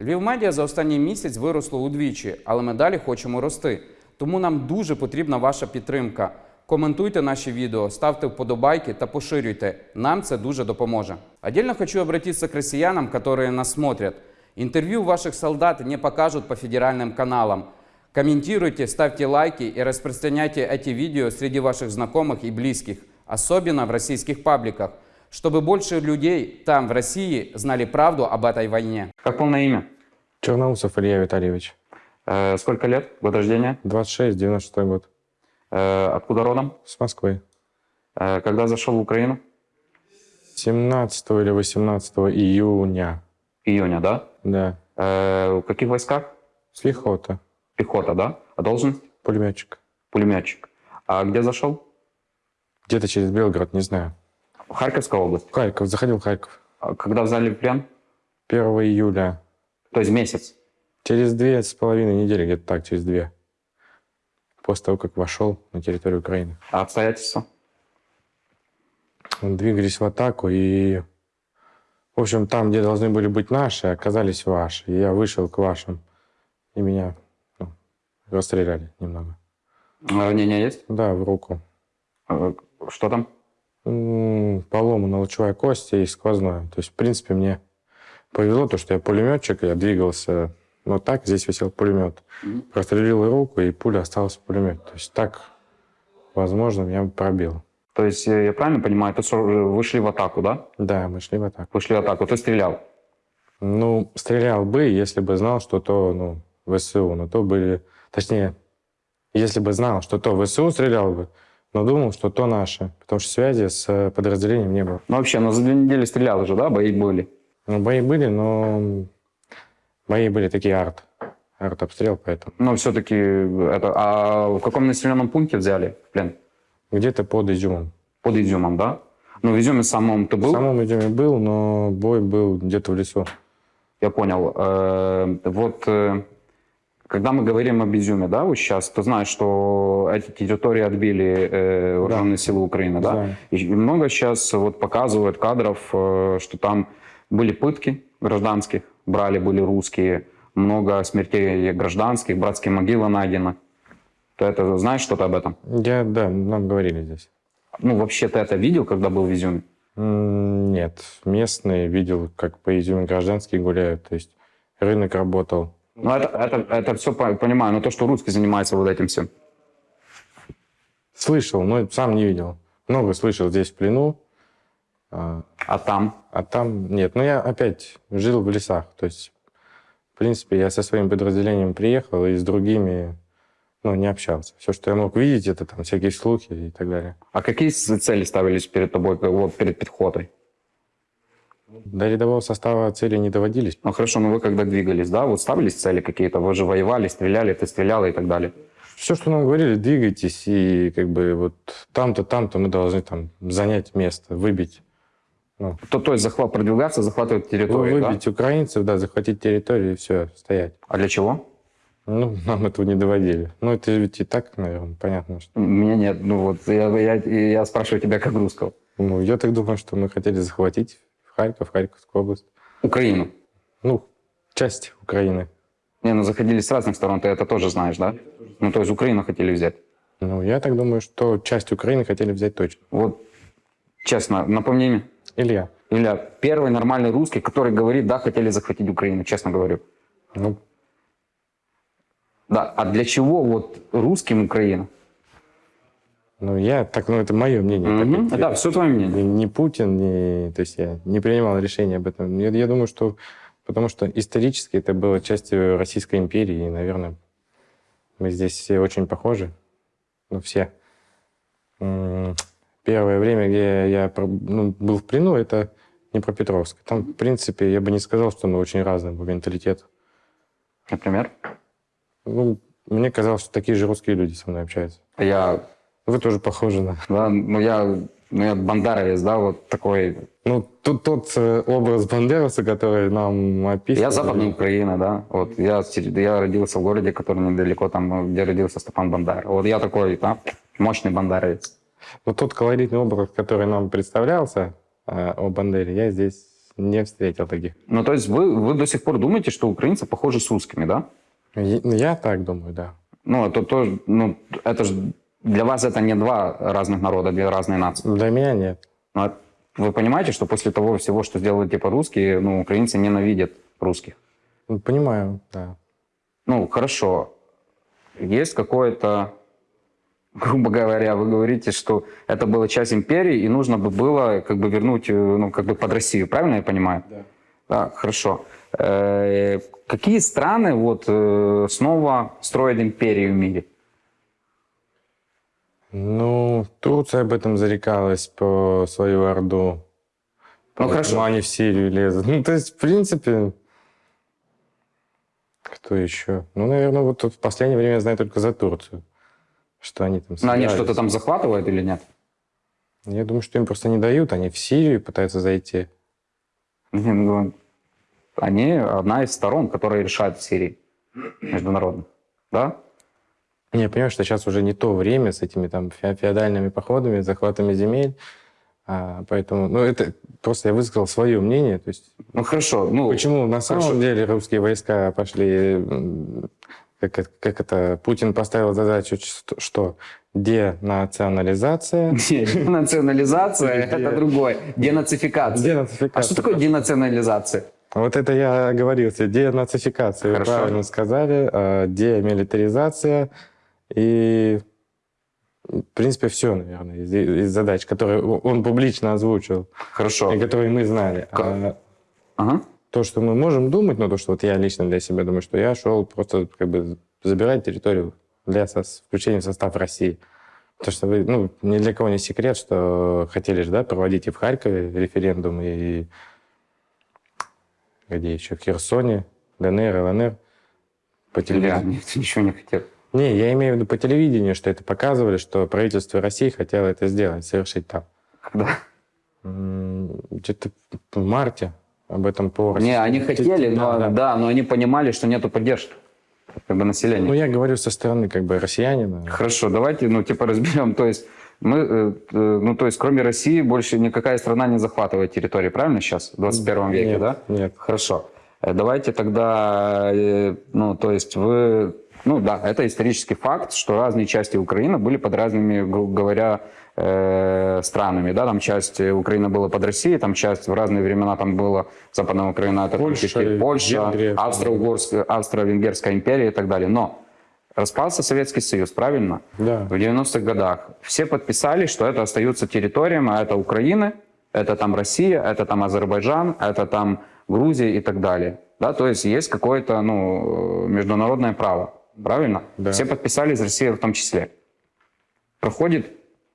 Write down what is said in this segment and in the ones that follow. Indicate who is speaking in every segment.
Speaker 1: Львів медіа за останній місяць виросло удвічі, але ми далі хочемо рости. Тому нам дуже потрібна ваша підтримка. Коментуйте наші відео, ставте вподобайки та поширюйте. Нам це дуже допоможе. Отдельно хочу обратиться к россиянам, которые нас смотрят. Интервью ваших солдат не покажут по федеральным каналам. Комментируйте, ставьте лайки и распространяйте эти видео среди ваших знакомых и близких, особенно в российских пабликах, чтобы больше людей там, в России, знали правду об этой войне.
Speaker 2: Как полное имя?
Speaker 3: Черноусов Илья Витальевич.
Speaker 2: Э, сколько лет? Год рождения?
Speaker 3: 26, 96 год.
Speaker 2: Э, откуда родом?
Speaker 3: С Москвы.
Speaker 2: Э, когда зашел в Украину?
Speaker 3: 17 или 18 июня.
Speaker 2: Июня, да?
Speaker 3: Да.
Speaker 2: Э, в каких войсках?
Speaker 3: С Лихота.
Speaker 2: Пехота, да? А должность?
Speaker 3: Пулеметчик.
Speaker 2: Пулеметчик. А где зашел?
Speaker 3: Где-то через Белгород, не знаю.
Speaker 2: Харьковская область.
Speaker 3: Харьков. Заходил в Харьков.
Speaker 2: А Когда взяли в плен?
Speaker 3: 1 июля.
Speaker 2: То есть месяц.
Speaker 3: Через две с половиной недели, где-то так, через две. После того, как вошел на территорию Украины.
Speaker 2: А обстоятельства?
Speaker 3: Двигались в атаку и... В общем, там, где должны были быть наши, оказались ваши. И я вышел к вашим. И меня ну, расстреляли немного.
Speaker 2: Ранения есть?
Speaker 3: Да, в руку.
Speaker 2: Э, Что там?
Speaker 3: Поломана лучевая кость и сквозная. То есть, в принципе, мне повезло, то, что я пулеметчик, я двигался вот так, здесь висел пулемет. Прострелил руку, и пуля осталась в пулемете. То есть так, возможно, меня пробил.
Speaker 2: То есть, э, я правильно понимаю, ты со- вышли в атаку, да?
Speaker 3: Да, мы шли в атаку.
Speaker 2: Вышли в атаку, ты стрелял.
Speaker 3: Ну, стрелял бы, если бы знал, что то, ну, ВСУ. Но то были... Точнее, если бы знал, что то ВСУ, стрелял бы. Но думал, что то наше. Потому что связи с э, подразделением не было.
Speaker 2: Ну вообще, ну за две недели стрелял уже, да? Бои были.
Speaker 3: Ну, бои были, но бои были такие арт. Арт-обстрел, поэтому.
Speaker 2: Но все-таки это... А в каком населенном пункте взяли в плен?
Speaker 3: Где-то под Изюмом.
Speaker 2: Под Изюмом, да? Ну, в Изюме самом ты был?
Speaker 3: В самом Изюме был, но бой был где-то в лесу.
Speaker 2: Я понял. Э, Вот э, когда мы говорим об Изюме, да, вот сейчас, ты знаешь, что эти территории отбили э, вооруженные силы Украины, да?
Speaker 3: Знаю.
Speaker 2: И много сейчас вот показывают кадров, э, что там были пытки гражданских, брали были русские, много смертей гражданских, братские могилы найдено. Ты это знаешь что-то об этом?
Speaker 3: Я, да, нам говорили здесь.
Speaker 2: Ну, вообще ты это видел, когда был в Изюме?
Speaker 3: Нет, местные видел, как по Изюме гражданские гуляют. То есть рынок работал.
Speaker 2: Ну, это, это, это все понимаю, но то, что русский занимается вот этим всем.
Speaker 3: Слышал, но сам не видел. Много слышал здесь в плену. А,
Speaker 2: А там?
Speaker 3: а там нет. Ну, я опять жил в лесах. То есть, в принципе, я со своим подразделением приехал и с другими ну, не общался. Все, что я мог видеть, это там всякие слухи и так далее.
Speaker 2: А какие цели ставились перед тобой, вот перед подходой?
Speaker 3: До рядового состава цели не доводились.
Speaker 2: Ну хорошо, но вы когда двигались, да, вот ставились цели какие-то, вы же воевали, стреляли, ты стреляла и так далее.
Speaker 3: Все, что нам говорили, двигайтесь, и как бы вот там-то, там-то мы должны там занять место, выбить. Ну,
Speaker 2: То, то есть захват, продвигаться, захватывать территорию, да?
Speaker 3: выбить украинцев, да, захватить территорию и все, стоять.
Speaker 2: А для чего?
Speaker 3: Ну, нам этого не доводили. Ну, это ведь и так, наверное, понятно, что...
Speaker 2: Меня нет, ну вот, я, я, я спрашиваю тебя как русского.
Speaker 3: Ну, я так думаю, что мы хотели захватить Харьков, Харьковскую область.
Speaker 2: Украину.
Speaker 3: Ну, часть Украины.
Speaker 2: Не, ну заходили с разных сторон, ты это тоже знаешь, да? Ну то есть Украину хотели взять.
Speaker 3: Ну, я так думаю, что часть Украины хотели взять точно.
Speaker 2: Вот, честно, напомни мне.
Speaker 3: Илья,
Speaker 2: Илья, первый нормальный русский, который говорит, да, хотели захватить Украину, честно говорю.
Speaker 3: ну,
Speaker 2: Да, а для чего вот русским Украина?
Speaker 3: Ну, я так, ну, это мое мнение. так
Speaker 2: Мгм.
Speaker 3: как
Speaker 2: Да, все твое мнение.
Speaker 3: Ни, ни Путин, ни, то есть я не принимал решения об этом. Я, я думаю, что потому что исторически это было частью Российской империи, и, наверное, мы здесь все очень похожи. Ну, все. Первое время, где я про- ну, был в плену, это Днепропетровск. Там, в принципе, я бы не сказал, что мы очень разные по менталитету.
Speaker 2: Например?
Speaker 3: Ну, мне казалось, что такие же русские люди со мной общаются.
Speaker 2: Я,
Speaker 3: Вы тоже похожи на...
Speaker 2: да, ну я, ну я бандеровец, да, вот такой.
Speaker 3: Ну, тут тот э, образ Бандераса, который нам описан.
Speaker 2: Я западная Украина, да, вот я, я родился в городе, который недалеко там, где родился Степан Бандера. Вот я такой, да, мощный бандеровец.
Speaker 3: Но тот колоритный образ, который нам представлялся э, о Бандере, я здесь не встретил таких.
Speaker 2: Ну, то есть вы, вы до сих пор думаете, что украинцы похожи с русскими, да?
Speaker 3: Я, я так думаю, да.
Speaker 2: Ну, это тоже, ну, это же для вас это не два разных народа, две разные нации.
Speaker 3: Для меня нет.
Speaker 2: Но это- вы понимаете, что после того всего, что сделали типа русские, ну, украинцы ненавидят русских?
Speaker 3: Ну, Понимаю, да.
Speaker 2: Ну, хорошо. Есть какое-то, грубо говоря, вы говорите, что это была часть империи, и нужно бы было как бы вернуть, э, ну, как бы под Россию, правильно я понимаю?
Speaker 3: Да.
Speaker 2: Да, хорошо. Э, Какие страны вот э, снова строят империю в мире?
Speaker 3: Ну, Турция об этом зарекалась по свою Орду.
Speaker 2: Ну, хорошо.
Speaker 3: они в Сирию лезут. Ну, то есть, в принципе, кто еще? Ну, наверное, вот в последнее время я знаю только за Турцию. Что они там
Speaker 2: Ну, они
Speaker 3: собирались.
Speaker 2: что-то там захватывают или нет?
Speaker 3: Я думаю, что им просто не дают. Они в Сирию пытаются зайти.
Speaker 2: Ну, Они одна из сторон, которая решает в Сирии международно. Да?
Speaker 3: Я понимаю, что сейчас уже не то время с этими там фе- феодальными походами, захватами земель. А, поэтому, ну, это просто я высказал свое мнение. То есть,
Speaker 2: Ну хорошо. Ну,
Speaker 3: почему на самом
Speaker 2: хорошо.
Speaker 3: деле русские войска пошли, как, это- как это, Путин поставил задачу, что- денационализация.
Speaker 2: Денационализация – это другое. Денацификация. А что такое денационализация?
Speaker 3: Вот это я оговорился. Денацификация, вы
Speaker 2: Хорошо.
Speaker 3: правильно сказали. а, Демилитаризация и, в принципе, все, наверное, из, из задач, которые он публично озвучил
Speaker 2: Хорошо.
Speaker 3: и которые мы знали.
Speaker 2: Ка-
Speaker 3: А
Speaker 2: Ага.
Speaker 3: то, что мы можем думать, ну, то, что вот я лично для себя думаю, что я шел просто как бы забирать территорию для сос- включения в состав России. Потому что вы, ну, ни для кого не секрет, что хотели же, да, проводить и в Харькове референдум, и где еще, в Херсоне, ДНР, ЛНР. По
Speaker 2: Я
Speaker 3: телевидению.
Speaker 2: никто ничего не хотел.
Speaker 3: Не, я имею в виду по телевидению, что это показывали, что правительство России хотело это сделать, совершить там.
Speaker 2: Когда?
Speaker 3: Где-то в марте об этом по
Speaker 2: Не, они хотели, но
Speaker 3: Да,
Speaker 2: да,
Speaker 3: да.
Speaker 2: но они понимали, что нету поддержки как бы населения.
Speaker 3: Ну, я говорю со стороны как бы россиянина.
Speaker 2: Хорошо, давайте, ну, типа, разберем. То есть, мы, э, э, ну, то есть, кроме России, больше никакая страна не захватывает территории, правильно сейчас, в 21 веке,
Speaker 3: Нет,
Speaker 2: да?
Speaker 3: нет.
Speaker 2: Хорошо. Э, Давайте тогда, ну, то есть, вы, ну, да, это исторический факт, что разные части Украины были под разными, грубо говоря, э, странами, да, там часть Украины была под Россией, там часть в разные времена там была Западная Украина, это
Speaker 3: Польша,
Speaker 2: Польша. Австро-Угорская, Австро-Венгерская империя и так далее. Но распался Советский Союз, правильно?
Speaker 3: Да.
Speaker 2: В 90-х годах. Все подписали, что это остаются территориями, а это Украина, это там Россия, это там Азербайджан, это там Грузия и так далее. Да, то есть есть какое-то ну, э, международное право, правильно?
Speaker 3: Да.
Speaker 2: Все подписали из России в том числе. Проходит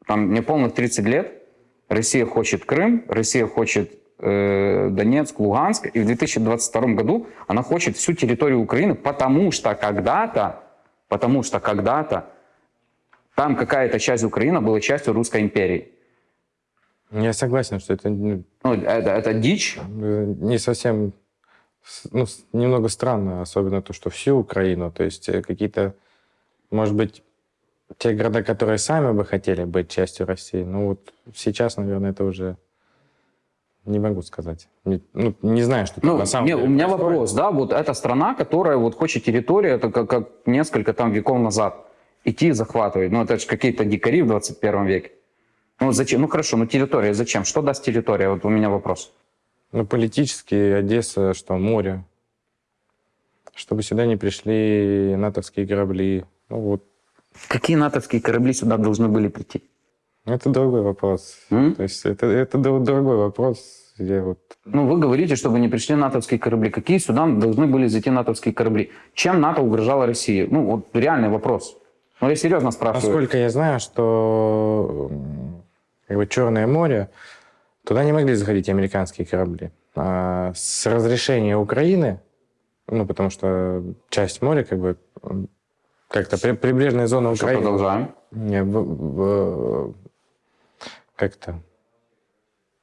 Speaker 2: там неполных 30 лет, Россия хочет Крым, Россия хочет э, Донецк, Луганск, и в 2022 году она хочет всю территорию Украины, потому что когда-то, потому что когда-то там какая-то часть Украины была частью Русской империи.
Speaker 3: Я согласен, что это ну,
Speaker 2: Ну, это, это дичь.
Speaker 3: э, не совсем, ну, немного странно, особенно то, что всю Украину, то есть э, какие-то, может быть, те города, которые сами бы хотели быть частью России, ну вот сейчас, наверное, это уже не могу сказать. Не, ну, не знаю, что
Speaker 2: Ну,
Speaker 3: на самом
Speaker 2: не,
Speaker 3: деле
Speaker 2: у меня
Speaker 3: происходит.
Speaker 2: вопрос, да, вот эта страна, которая вот хочет территорию, это как, как несколько там веков назад, идти и захватывать. Ну, это же какие-то дикари в 21 веке. Ну, зачем? Ну, хорошо, ну, территория зачем? Что даст территория? Вот у меня вопрос.
Speaker 3: Ну, политически Одесса, что море. Чтобы сюда не пришли натовские корабли. Ну, вот.
Speaker 2: Какие натовские корабли сюда должны были прийти?
Speaker 3: Это другой вопрос.
Speaker 2: М?
Speaker 3: То есть это, это дру- другой вопрос. Я вот...
Speaker 2: Ну, вы говорите, чтобы не пришли натовские корабли. Какие сюда должны были зайти натовские корабли? Чем НАТО угрожало России? Ну, вот реальный вопрос. Ну, я серьезно спрашиваю.
Speaker 3: Насколько я знаю, что как бы Черное море, туда не могли заходить американские корабли. А с разрешения Украины, ну, потому что часть моря, как бы, как-то при- прибрежная зона
Speaker 2: Что,
Speaker 3: Украины...
Speaker 2: продолжаем.
Speaker 3: Не, в- в- как-то.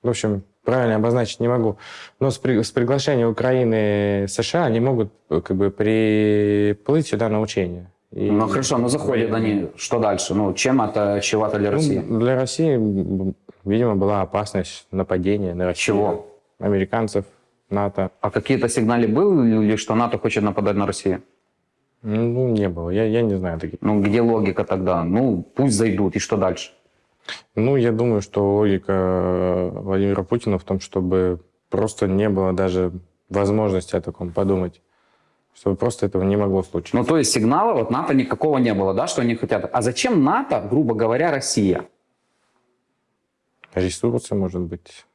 Speaker 3: В общем, правильно обозначить не могу. Но с, при- с приглашения Украины США они могут как бы приплыть сюда на учения. И-
Speaker 2: Ну, хорошо, но заходят они. Что дальше? Ну, чем это чревато для
Speaker 3: Ну,
Speaker 2: России?
Speaker 3: для России, видимо, была опасность нападения на Россию.
Speaker 2: Чего?
Speaker 3: американцев, НАТО.
Speaker 2: А какие-то сигналы были, что НАТО хочет нападать на Россию?
Speaker 3: Ну, не было. Я, я не знаю таких.
Speaker 2: Ну, где логика тогда? Ну, пусть зайдут, и что дальше?
Speaker 3: Ну, я думаю, что логика Владимира Путина в том, чтобы просто не было даже возможности о таком подумать. Чтобы просто этого не могло случиться.
Speaker 2: Ну, то есть сигнала от НАТО никакого не было, да, что они хотят. А зачем НАТО, грубо говоря, Россия?
Speaker 3: Ресурсы, может быть,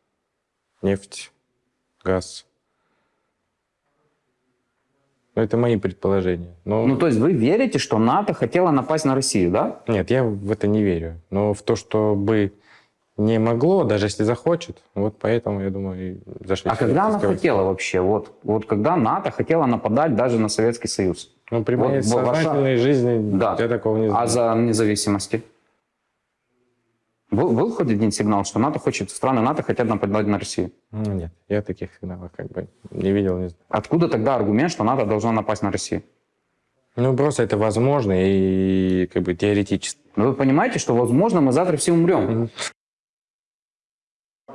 Speaker 3: нефть, газ. Ну, это мои предположения. Но
Speaker 2: Ну, то есть вы верите, что НАТО хотела напасть на Россию, да?
Speaker 3: нет, я в это не верю. Но в то, что бы не могло, даже если захочет, вот поэтому, я думаю, и зашли.
Speaker 2: А когда она хотела вообще? Вот, вот когда НАТО хотела нападать даже на Советский Союз?
Speaker 3: Ну, при моей
Speaker 2: Вот в- ваша-
Speaker 3: сознательной жизни
Speaker 2: Да.
Speaker 3: я такого не знаю.
Speaker 2: А за независимости? Был, был хоть один сигнал, что НАТО хочет, страны НАТО хотят нападать на Россию?
Speaker 3: Ну, нет, я таких сигналов как бы не видел, не знаю.
Speaker 2: Откуда тогда аргумент, что НАТО должно напасть на Россию?
Speaker 3: Ну, просто это возможно и как бы теоретически.
Speaker 2: Ну, вы понимаете, что, возможно, мы завтра все умрем?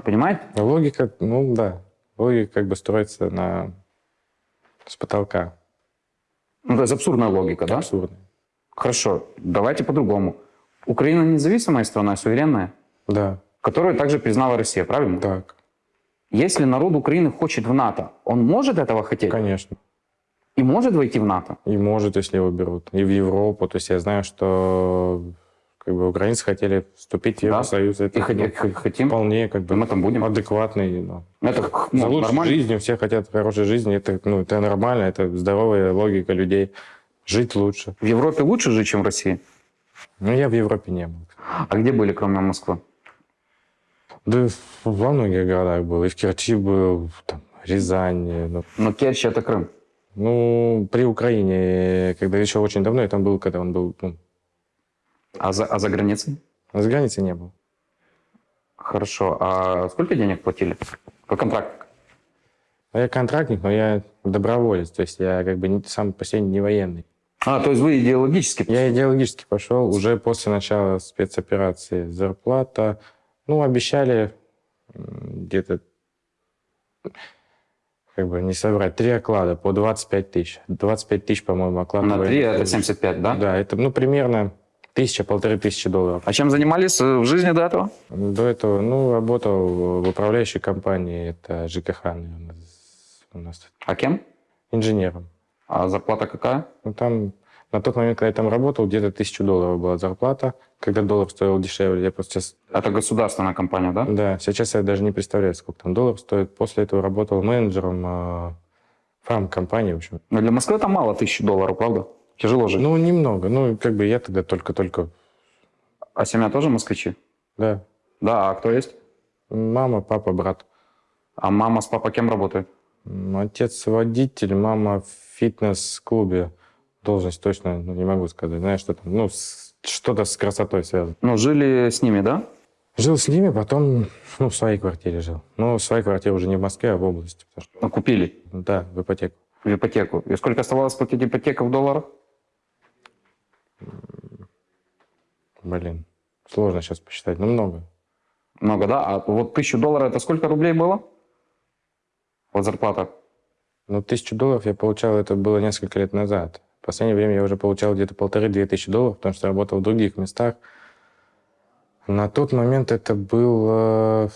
Speaker 2: Понимаете?
Speaker 3: Логика, ну да, логика как бы строится на с потолка.
Speaker 2: Ну, то есть абсурдная логика, да?
Speaker 3: Абсурдно.
Speaker 2: Хорошо, давайте по-другому. Украина независимая страна, суверенная,
Speaker 3: Да,
Speaker 2: которую также признала Россия, правильно?
Speaker 3: так,
Speaker 2: Если народ Украины хочет в НАТО, он может этого хотеть?
Speaker 3: конечно.
Speaker 2: И может войти в НАТО?
Speaker 3: И может, если его берут. И в Европу. То есть я знаю, что как бы украинцы хотели вступить в
Speaker 2: Да.
Speaker 3: Евросоюз. Это
Speaker 2: И
Speaker 3: ну,
Speaker 2: хотим?
Speaker 3: вполне как бы
Speaker 2: Мы там будем?
Speaker 3: адекватный. ну.
Speaker 2: Это ну,
Speaker 3: За лучшей
Speaker 2: нормально?
Speaker 3: жизнью, все хотят хорошей жизни. Это, ну, это нормально, это здоровая логика людей. Жить лучше.
Speaker 2: В Европе лучше жить, чем в России?
Speaker 3: Но я в Европе не был.
Speaker 2: А где были, кроме Москвы?
Speaker 3: Да во многих городах был. И в Керчи был, там, Рязань. Ну,
Speaker 2: Ну, Керчь – это Крым.
Speaker 3: ну, при Украине, когда еще очень давно, я там был, когда он был, ну,
Speaker 2: А за, а за границей?
Speaker 3: с границы не был.
Speaker 2: Хорошо. А сколько денег платили? По контракту?
Speaker 3: А я контрактник, но я доброволец, то есть я как бы сам по себе не военный.
Speaker 2: А, то есть вы идеологически...
Speaker 3: Я идеологически пошел уже после начала спецоперации. Зарплата, ну, обещали где-то, как бы не соврать, три оклада по 25 тысяч. 25 тысяч, по-моему, оклад.
Speaker 2: На 3
Speaker 3: военной
Speaker 2: это
Speaker 3: службы.
Speaker 2: 75, да?
Speaker 3: Да, это, ну, примерно тысяча-полторы тысячи долларов.
Speaker 2: А чем занимались э, в жизни до этого?
Speaker 3: До этого, ну, работал в управляющей компании, это ЖКХ, наверное, у нас
Speaker 2: А кем?
Speaker 3: инженером.
Speaker 2: А зарплата какая?
Speaker 3: Ну, там, на тот момент, когда я там работал, где-то тысячу долларов была зарплата, когда доллар стоил дешевле. Я просто сейчас,
Speaker 2: Это государственная компания, да?
Speaker 3: да, сейчас я даже не представляю, сколько там доллар стоит. После этого работал менеджером э, фарм-компании, в общем.
Speaker 2: Но для Москвы это мало тысячи долларов, правда? Тяжело жить.
Speaker 3: Ну, немного. Ну, как бы я тогда только-только,
Speaker 2: А семья тоже москвичи?
Speaker 3: да.
Speaker 2: Да, а кто есть?
Speaker 3: Мама, папа, брат.
Speaker 2: А мама с папой кем работает?
Speaker 3: Отец водитель, мама фитнес-клубе. Должность точно ну, не могу сказать. Знаешь, что там, ну, что-то с красотой связано.
Speaker 2: Ну, жили с ними, да?
Speaker 3: Жил с ними, потом, ну, в своей квартире жил. Ну, в своей квартире уже не в Москве, а в области. потому что-
Speaker 2: Ну, купили
Speaker 3: да, в ипотеку.
Speaker 2: в ипотеку. И сколько оставалось платить ипотека в долларах?
Speaker 3: Блин, сложно сейчас посчитать, но много.
Speaker 2: Много, да? А вот тысячу долларов это сколько рублей было? Вот зарплата.
Speaker 3: Ну, тысячу долларов я получал, это было несколько лет назад. В последнее время я уже получал где-то полторы-две тысячи долларов, потому что работал в других местах. На тот момент это был...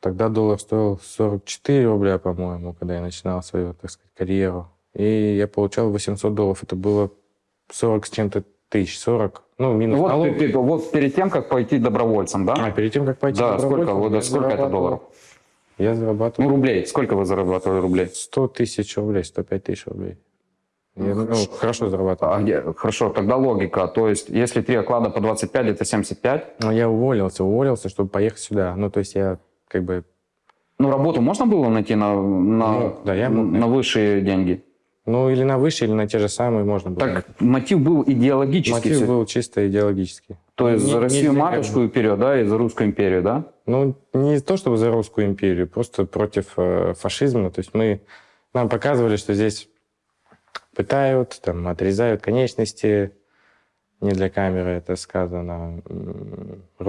Speaker 3: Тогда доллар стоил 44 рубля, по-моему, когда я начинал свою, так сказать, карьеру. И я получал 800 долларов. Это было 40 с чем-то тысяч. 40, ну, минус
Speaker 2: Ну, вот,
Speaker 3: налог.
Speaker 2: ты- ты- вот перед тем, как пойти добровольцем, да?
Speaker 3: А, перед тем, как пойти
Speaker 2: да, сколько,
Speaker 3: добровольцем,
Speaker 2: вот,
Speaker 3: я
Speaker 2: сколько это долларов?
Speaker 3: Я
Speaker 2: Ну,
Speaker 3: зарабатывал
Speaker 2: рублей. Сколько вы зарабатывали рублей?
Speaker 3: 100 тысяч рублей, 105 тысяч рублей. Я, ну, хорошо зарабатывал.
Speaker 2: А? Хорошо, тогда логика. То есть, если три оклада по 25, это 75.
Speaker 3: Но я уволился, уволился, чтобы поехать сюда. Ну, то есть я как бы...
Speaker 2: Ну, работу можно было найти на, на,
Speaker 3: Ну, да, я мог
Speaker 2: на высшие деньги?
Speaker 3: Ну, или на выше, или на те же самые можно было.
Speaker 2: Так мотив был идеологический.
Speaker 3: Мотив был чисто идеологический.
Speaker 2: То есть
Speaker 3: Не-
Speaker 2: за
Speaker 3: не
Speaker 2: Россию
Speaker 3: для
Speaker 2: матушку и вперед, да, и за русскую империю, да?
Speaker 3: Ну, не то чтобы за русскую империю, просто против э, фашизма. То есть мы... Нам показывали, что здесь пытают, там, отрезают конечности. не для камеры это сказано.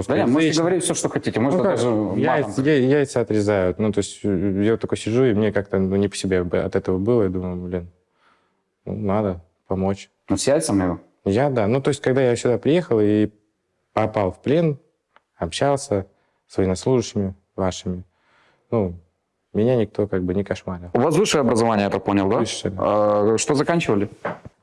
Speaker 2: Да, нет, можете говорить все, что хотите. Можно
Speaker 3: Ну,
Speaker 2: даже
Speaker 3: яйца, яйца отрезают. Ну, то есть э, я такой сижу, и мне как-то ну, не по себе от этого было. Я думаю, блин, ну, надо помочь.
Speaker 2: Ну, с яйцами?
Speaker 3: Я, да. Ну, то есть, когда я сюда приехал и попал в плен, общался с военнослужащими вашими, ну, меня никто как бы не кошмарил.
Speaker 2: У вас высшее образование, я так понял, да?
Speaker 3: Высшее, да.
Speaker 2: А, что заканчивали?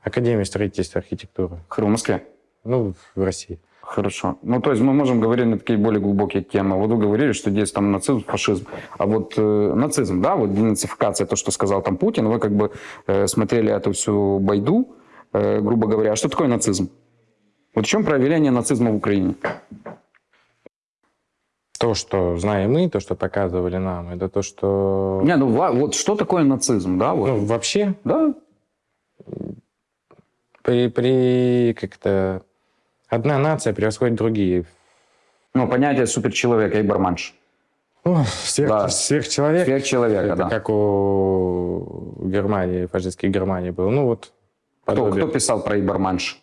Speaker 3: Академия строительства и архитектуры.
Speaker 2: В Москве.
Speaker 3: Ну, в России.
Speaker 2: Хорошо. Ну, то есть мы можем говорить на такие более глубокие темы. Вот вы говорили, что здесь там нацизм, фашизм. А вот э, нацизм, да, вот денацификация, то, что сказал там Путин, вы как бы э, смотрели эту всю байду, э, грубо говоря. А что такое нацизм? Вот в чем проявление нацизма в Украине?
Speaker 3: То, что знаем мы, то, что показывали нам, это то, что...
Speaker 2: Не, ну вот что такое нацизм, да? Вот.
Speaker 3: Ну, вообще,
Speaker 2: Да,
Speaker 3: при, при как-то... Одна нация превосходит другие.
Speaker 2: ну, понятие суперчеловека и барманш.
Speaker 3: Ну, сверх,
Speaker 2: Да.
Speaker 3: сверхчеловек.
Speaker 2: Сверхчеловека,
Speaker 3: это
Speaker 2: да.
Speaker 3: как у Германии, фашистской Германии был. Ну, вот
Speaker 2: Кто,
Speaker 3: подобие.
Speaker 2: кто писал про Ибарманш?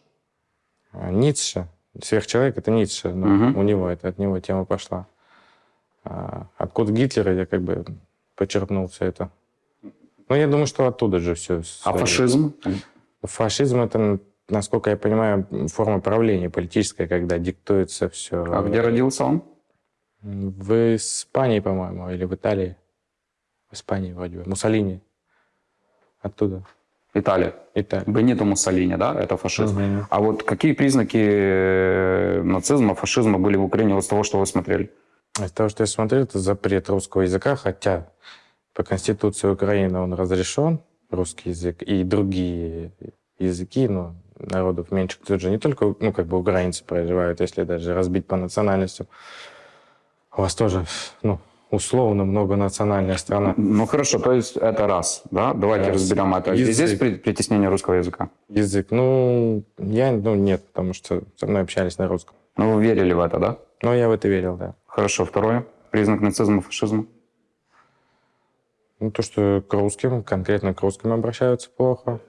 Speaker 3: А, Ницше. Сверхчеловек это Ницше. Ну,
Speaker 2: Мгм.
Speaker 3: У него это, от него тема пошла. А откуда Гитлера я как бы почерпнул все это. Ну, я думаю, что оттуда же все.
Speaker 2: А фашизм?
Speaker 3: Фашизм это, насколько я понимаю, форма правления политическая, когда диктуется все.
Speaker 2: А где родился он?
Speaker 3: В Испании, по-моему, или в Италии. В Испании вроде бы. Муссолини. Оттуда.
Speaker 2: Италия.
Speaker 3: Италия.
Speaker 2: Бенито Муссолини, да, это фашизм.
Speaker 3: Мгм.
Speaker 2: А вот какие признаки э, нацизма, фашизма были в Украине вот с того, что вы смотрели?
Speaker 3: Из того, что я смотрел, это запрет русского языка, хотя по Конституции Украины он разрешен, русский язык, и другие языки, ну, народов меньше. Тут же не только, ну, как бы украинцы проживают, если даже разбить по национальностям. У вас тоже, ну, условно многонациональная страна.
Speaker 2: Ну хорошо, то есть это раз, да? Давайте
Speaker 3: Раз.
Speaker 2: разберем это.
Speaker 3: Язык.
Speaker 2: Здесь при- притеснение русского языка.
Speaker 3: Язык, ну, я, ну, нет, потому что со мной общались на русском.
Speaker 2: Ну вы верили в это, да?
Speaker 3: Но я в это верил, да.
Speaker 2: Хорошо, второе. Признак нацизма, фашизма.
Speaker 3: Ну, то, что к русским, конкретно к русским обращаются плохо.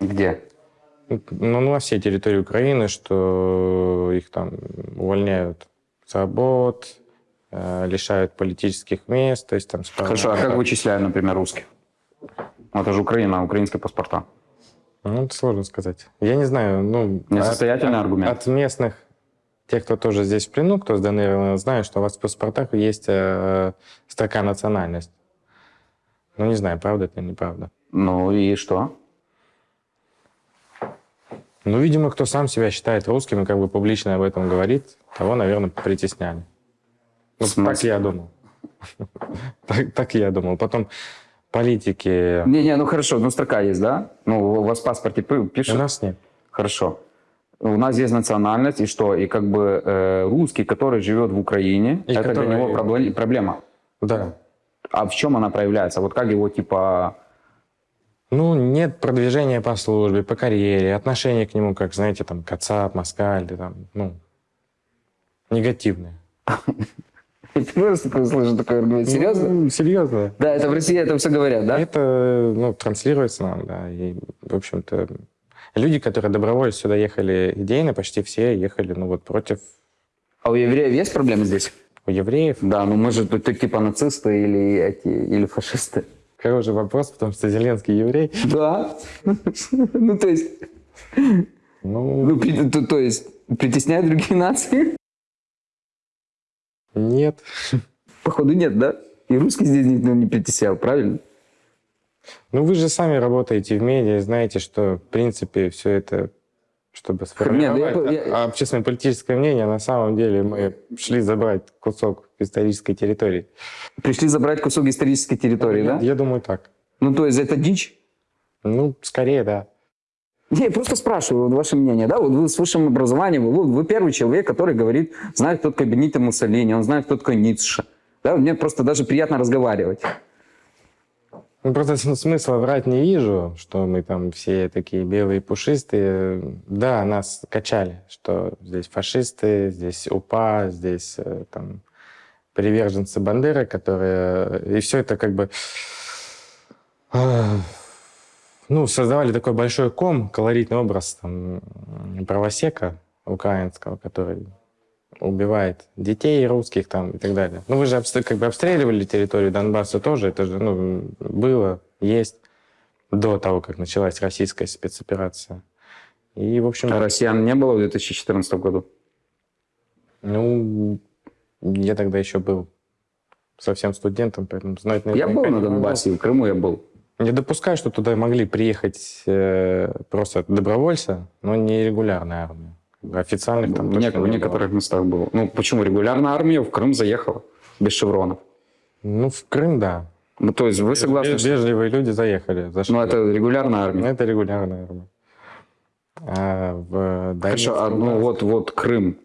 Speaker 2: Где?
Speaker 3: Ну, на всей территории Украины, что их там увольняют с работ, э, лишают политических мест, то есть там... справа-
Speaker 2: Хорошо, а как вычисляют, например, русских? Ну, Это же Украина, украинские паспорта.
Speaker 3: Ну, это сложно сказать. Я не знаю, ну...
Speaker 2: Несостоятельный
Speaker 3: от,
Speaker 2: аргумент.
Speaker 3: От местных, тех, кто тоже здесь в плену, кто с ДНР, знают, что у вас в паспортах есть э, строка национальность. Ну, не знаю, правда это или неправда.
Speaker 2: Ну и что?
Speaker 3: Ну, видимо, кто сам себя считает русским и как бы публично об этом говорит, того, наверное, притесняли. Ну, так я думал. Так, так я думал. Потом политики...
Speaker 2: Не-не, ну хорошо, ну строка есть, да? Ну, у вас в паспорте пи-
Speaker 3: У нас нет.
Speaker 2: Хорошо. У нас есть национальность, и что? И как бы э, русский, который живет в Украине,
Speaker 3: И
Speaker 2: это
Speaker 3: который-
Speaker 2: для него пробле- проблема.
Speaker 3: Да.
Speaker 2: А в чем она проявляется? Вот как его, типа...
Speaker 3: Ну, нет продвижения по службе, по карьере, отношение к нему, как, знаете, там, Кацап, Москаль, там, ну, негативные.
Speaker 2: Первый раз такое слышу, такой аргумент. Серьезно?
Speaker 3: Ну, серьезно.
Speaker 2: Да, это в России это все говорят, да?
Speaker 3: Это, ну, транслируется нам, да. И, в общем-то, люди, которые добровольно сюда ехали идейно, почти все ехали, ну, вот против
Speaker 2: А у евреев есть проблемы здесь?
Speaker 3: у евреев.
Speaker 2: Да, ну мы же тут типа нацисты или эти, или фашисты.
Speaker 3: Хороший вопрос, потому что Зеленский еврей.
Speaker 2: Да. Ну, то есть,
Speaker 3: Ну,
Speaker 2: ну, то, есть, притесняют другие нации?
Speaker 3: нет.
Speaker 2: Походу нет, да? И русский здесь никто не притеснял, правильно?
Speaker 3: Ну, вы же сами работаете в медиа, знаете, что, в принципе, все это, чтобы сформировать
Speaker 2: ну я- я-
Speaker 3: общественно-политическое мнение, на самом деле мы шли забрать кусок исторической территории.
Speaker 2: Пришли забрать кусок исторической территории,
Speaker 3: я,
Speaker 2: да?
Speaker 3: я думаю, так.
Speaker 2: Ну, то есть, это дичь?
Speaker 3: Ну, скорее, да.
Speaker 2: Не, я просто спрашиваю вот ваше мнение, да, вот вы с высшим образованием, вы, вы первый человек, который говорит, знает, кто такой Бенито Муссолини, он знает, кто такой Ницше. Да, мне просто даже приятно разговаривать.
Speaker 3: Ну, просто см- смысла врать не вижу, что мы там все такие белые пушистые. Да, нас качали, что здесь фашисты, здесь УПА, здесь э, там приверженцы Бандеры, которые... И все это как бы... э, ну, создавали такой большой ком, колоритный образ там, правосека украинского, который убивает детей русских там и так далее. Ну, вы же как бы обстреливали территорию Донбасса тоже, это же ну, было, есть до того, как началась российская спецоперация. И, в общем,
Speaker 2: А россиян не было в 2014 году?
Speaker 3: ну, я тогда еще был совсем студентом, поэтому знать
Speaker 2: Я
Speaker 3: наверняка
Speaker 2: был на
Speaker 3: не.
Speaker 2: Донбассе, в Крыму я был.
Speaker 3: Не допускаю, что туда могли приехать э, просто добровольцы, но не регулярная армия. Официальных там
Speaker 2: в, нек- в
Speaker 3: не было.
Speaker 2: некоторых местах был. Ну, почему? Регулярная армия в Крым заехала без шевронов.
Speaker 3: Ну, в Крым, да.
Speaker 2: Ну, то есть вы согласны,
Speaker 3: Веж-
Speaker 2: что...
Speaker 3: Вежливые люди заехали. зашли.
Speaker 2: Ну, это регулярная
Speaker 3: Ну,
Speaker 2: армия.
Speaker 3: это регулярная армия. А в
Speaker 2: Хорошо, а, ну вот, вот Крым.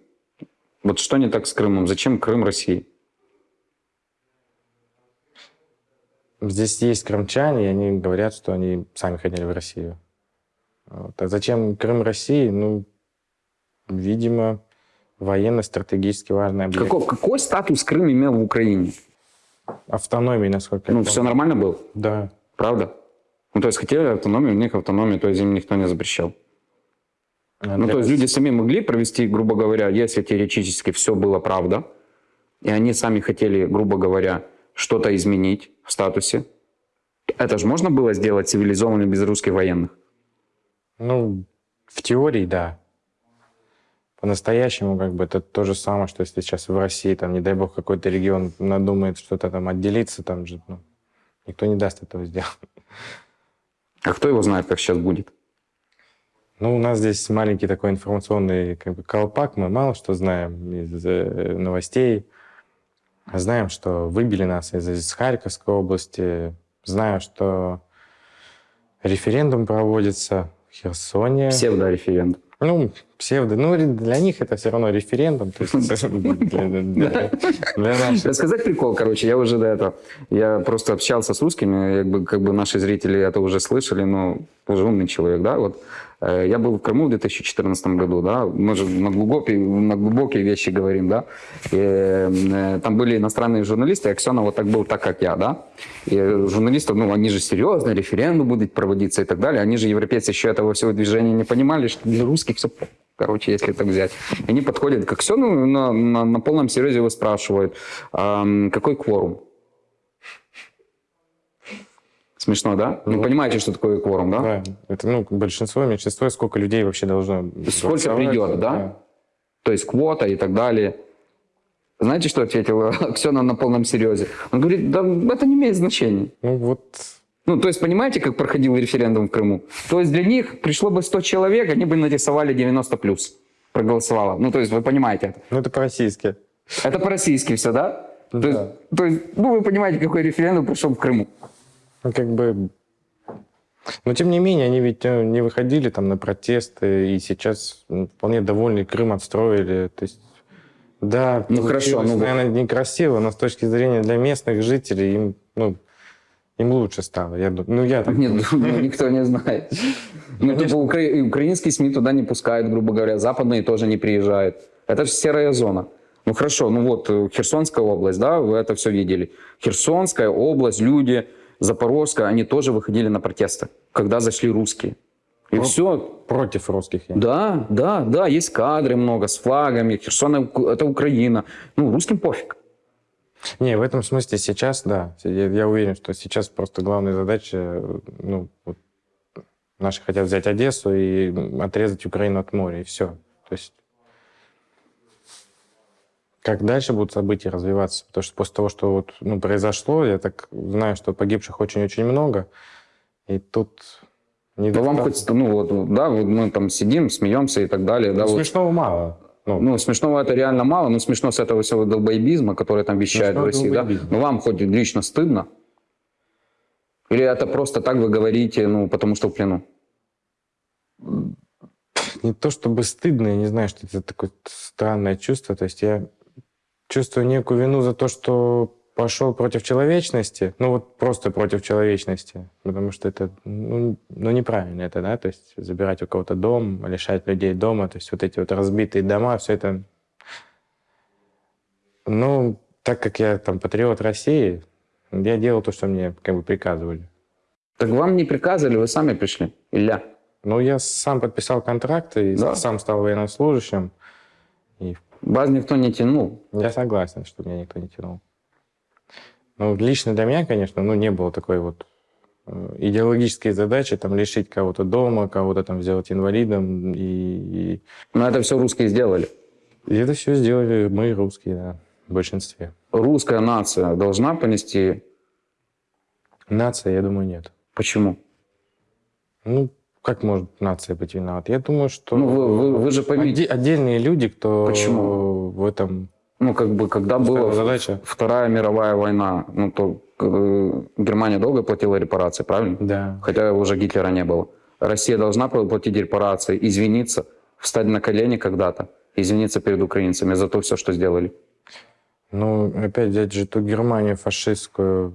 Speaker 2: Вот что не так с Крымом? Зачем Крым России?
Speaker 3: Здесь есть крымчане, и они говорят, что они сами хотели в Россию. Вот. А зачем Крым России? Ну, видимо, военно-стратегически важный объект.
Speaker 2: Какой, какой статус Крым имел в Украине?
Speaker 3: Автономии, насколько я
Speaker 2: Ну, все нормально было?
Speaker 3: Да.
Speaker 2: Правда? Ну, то есть хотели автономию, у них автономию, то есть им никто не запрещал.
Speaker 3: А
Speaker 2: Ну, то есть люди сами могли провести, грубо говоря, если теоретически все было правда, и они сами хотели, грубо говоря, что-то изменить в статусе, это же можно было сделать цивилизованно без русских военных?
Speaker 3: Ну, в теории, да. По-настоящему, как бы, это то же самое, что если сейчас в России, там, не дай бог, какой-то регион надумает что-то там отделиться, там же, ну, никто не даст этого сделать.
Speaker 2: А кто его знает, как сейчас будет?
Speaker 3: Ну, у нас здесь маленький такой информационный как бы, колпак, мы мало что знаем из э, новостей. Знаем, что выбили нас из, из Харьковской области, знаю, что референдум проводится в Херсоне.
Speaker 2: Псевдореферендум.
Speaker 3: Ну, псевдо. Ну, для них это все равно референдум.
Speaker 2: Рассказать прикол, короче, я уже до этого, я просто общался с русскими, как бы, как бы наши зрители это уже слышали, но уже умный человек, да, вот. Э, Я был в Крыму в 2014 году, да, мы же на глубокие, на глубокие вещи говорим, да. И, э, там были иностранные журналисты, и Аксенов вот так был, так как я, да. И журналисты, ну, они же серьезно, референдум будет проводиться и так далее. Они же, европейцы, еще этого всего движения не понимали, что для русских все короче, если так взять. Они подходят к Аксенову на, на, на полном серьезе его спрашивают, «Ам, какой кворум? Смешно, да? Вы понимаете, что такое кворум, да?
Speaker 3: Да, это ну, большинство, меньшинство, сколько людей вообще должно
Speaker 2: Сколько придет, да? То есть квота и так далее. Знаете, что ответил Аксенов на полном серьезе? Он говорит, да это не имеет значения.
Speaker 3: Ну, вот
Speaker 2: Ну, то есть, понимаете, как проходил референдум в Крыму? То есть для них пришло бы 100 человек, они бы нарисовали 90 плюс проголосовало. Ну, то есть вы понимаете это.
Speaker 3: Ну, это по-российски.
Speaker 2: Это по-российски все, да? То,
Speaker 3: Да.
Speaker 2: есть, то есть, ну, вы понимаете, какой референдум прошел в Крыму.
Speaker 3: Ну, как бы... Но, тем не менее, они ведь э, не выходили там на протесты, и сейчас вполне довольны, Крым отстроили. То есть, да,
Speaker 2: Ну, хорошо, ну,
Speaker 3: наверное, некрасиво, но с точки зрения для местных жителей им, ну, им лучше стало. Я, ду- ну, я так
Speaker 2: Нет, ну, никто не знает. Ну, типа, укра- украинские СМИ туда не пускают, грубо говоря, западные тоже не приезжают. Это же серая зона. Ну хорошо, ну вот э, Херсонская область, да, вы это все видели. Херсонская область, люди, Запорожская, они тоже выходили на протесты, когда зашли русские. И все,
Speaker 3: против русских. я.
Speaker 2: Да, да, да, есть кадры много с флагами. Херсон — это Украина. Ну, русским пофиг.
Speaker 3: Не, в этом смысле сейчас, да. Я, я уверен, что сейчас просто главная задача, ну, вот наши хотят взять Одессу и отрезать Украину от моря, и все. То есть как дальше будут события развиваться? Потому что после того, что вот, ну, произошло, я так знаю, что погибших очень-очень много, и тут не
Speaker 2: Да вам хоть, ну вот, да, вот мы там сидим, смеемся и так далее. Да,
Speaker 3: Ну,
Speaker 2: вот.
Speaker 3: смешного мало. Ну,
Speaker 2: Ну, смешного это реально мало, но смешно с этого всего долбоебизма, который там вещает в России, да? Но вам хоть лично стыдно? Или это просто так вы говорите, ну, потому что в плену?
Speaker 3: не то чтобы стыдно, я не знаю, что это такое странное чувство. То есть я чувствую некую вину за то, что пошел против человечности, ну вот просто против человечности, потому что это ну, ну, неправильно это, да, то есть забирать у кого-то дом, лишать людей дома, то есть вот эти вот разбитые дома, все это... Ну, так как я там патриот России, я делал то, что мне как бы приказывали.
Speaker 2: Так вам не приказывали, вы сами пришли, Илья.
Speaker 3: Ну, я сам подписал контракт и
Speaker 2: Да.
Speaker 3: сам стал военнослужащим. И
Speaker 2: Вас никто не тянул.
Speaker 3: я согласен, что меня никто не тянул. Ну, лично для меня, конечно, ну, не было такой вот э, идеологической задачи там лишить кого-то дома, кого-то там сделать инвалидом. И, и-
Speaker 2: Но это все русские сделали.
Speaker 3: и это все сделали мы, русские, да, в большинстве.
Speaker 2: Русская нация должна понести...
Speaker 3: Нация, я думаю, нет.
Speaker 2: Почему?
Speaker 3: Ну, как может нация быть виновата? Я думаю, что
Speaker 2: Ну, вы, вы- вы же поймите,
Speaker 3: оде- отдельные люди, кто
Speaker 2: Почему?
Speaker 3: в этом
Speaker 2: ну, как бы, когда была
Speaker 3: задача.
Speaker 2: Вторая мировая война, ну, то э, Германия долго платила репарации, правильно?
Speaker 3: Да.
Speaker 2: Хотя уже Гитлера не было. Россия должна платить репарации, извиниться, встать на колени когда-то, извиниться перед украинцами за то все, что сделали.
Speaker 3: Ну, опять взять же ту Германию фашистскую,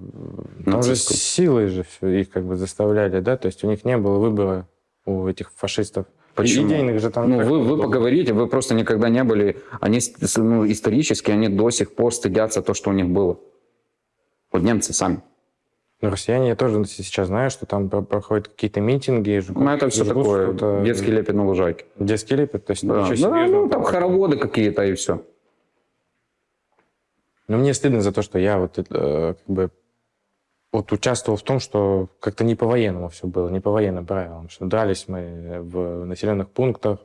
Speaker 3: там же силой же все их как бы заставляли, да, то есть у них не было выбора у этих фашистов.
Speaker 2: Почему?
Speaker 3: Идейных же там...
Speaker 2: Ну, вы, вы поговорите, вы просто никогда не были. Они ну, исторически, они до сих пор стыдятся то, что у них было. Вот немцы сами.
Speaker 3: Ну, россияне, я тоже сейчас знаю, что там про- проходят какие-то митинги. жгут-
Speaker 2: Ну, это все
Speaker 3: жгут
Speaker 2: такое,
Speaker 3: что-то.
Speaker 2: детский лепет на лужайке.
Speaker 3: Детский лепет, то есть
Speaker 2: Да.
Speaker 3: ничего
Speaker 2: Ну,
Speaker 3: серьезного
Speaker 2: ну, там хороводы какие-то и все.
Speaker 3: Но мне стыдно за то, что я вот э, как бы вот участвовал в том, что как-то не по-военному все было, не по военным правилам, что дрались мы в населенных пунктах.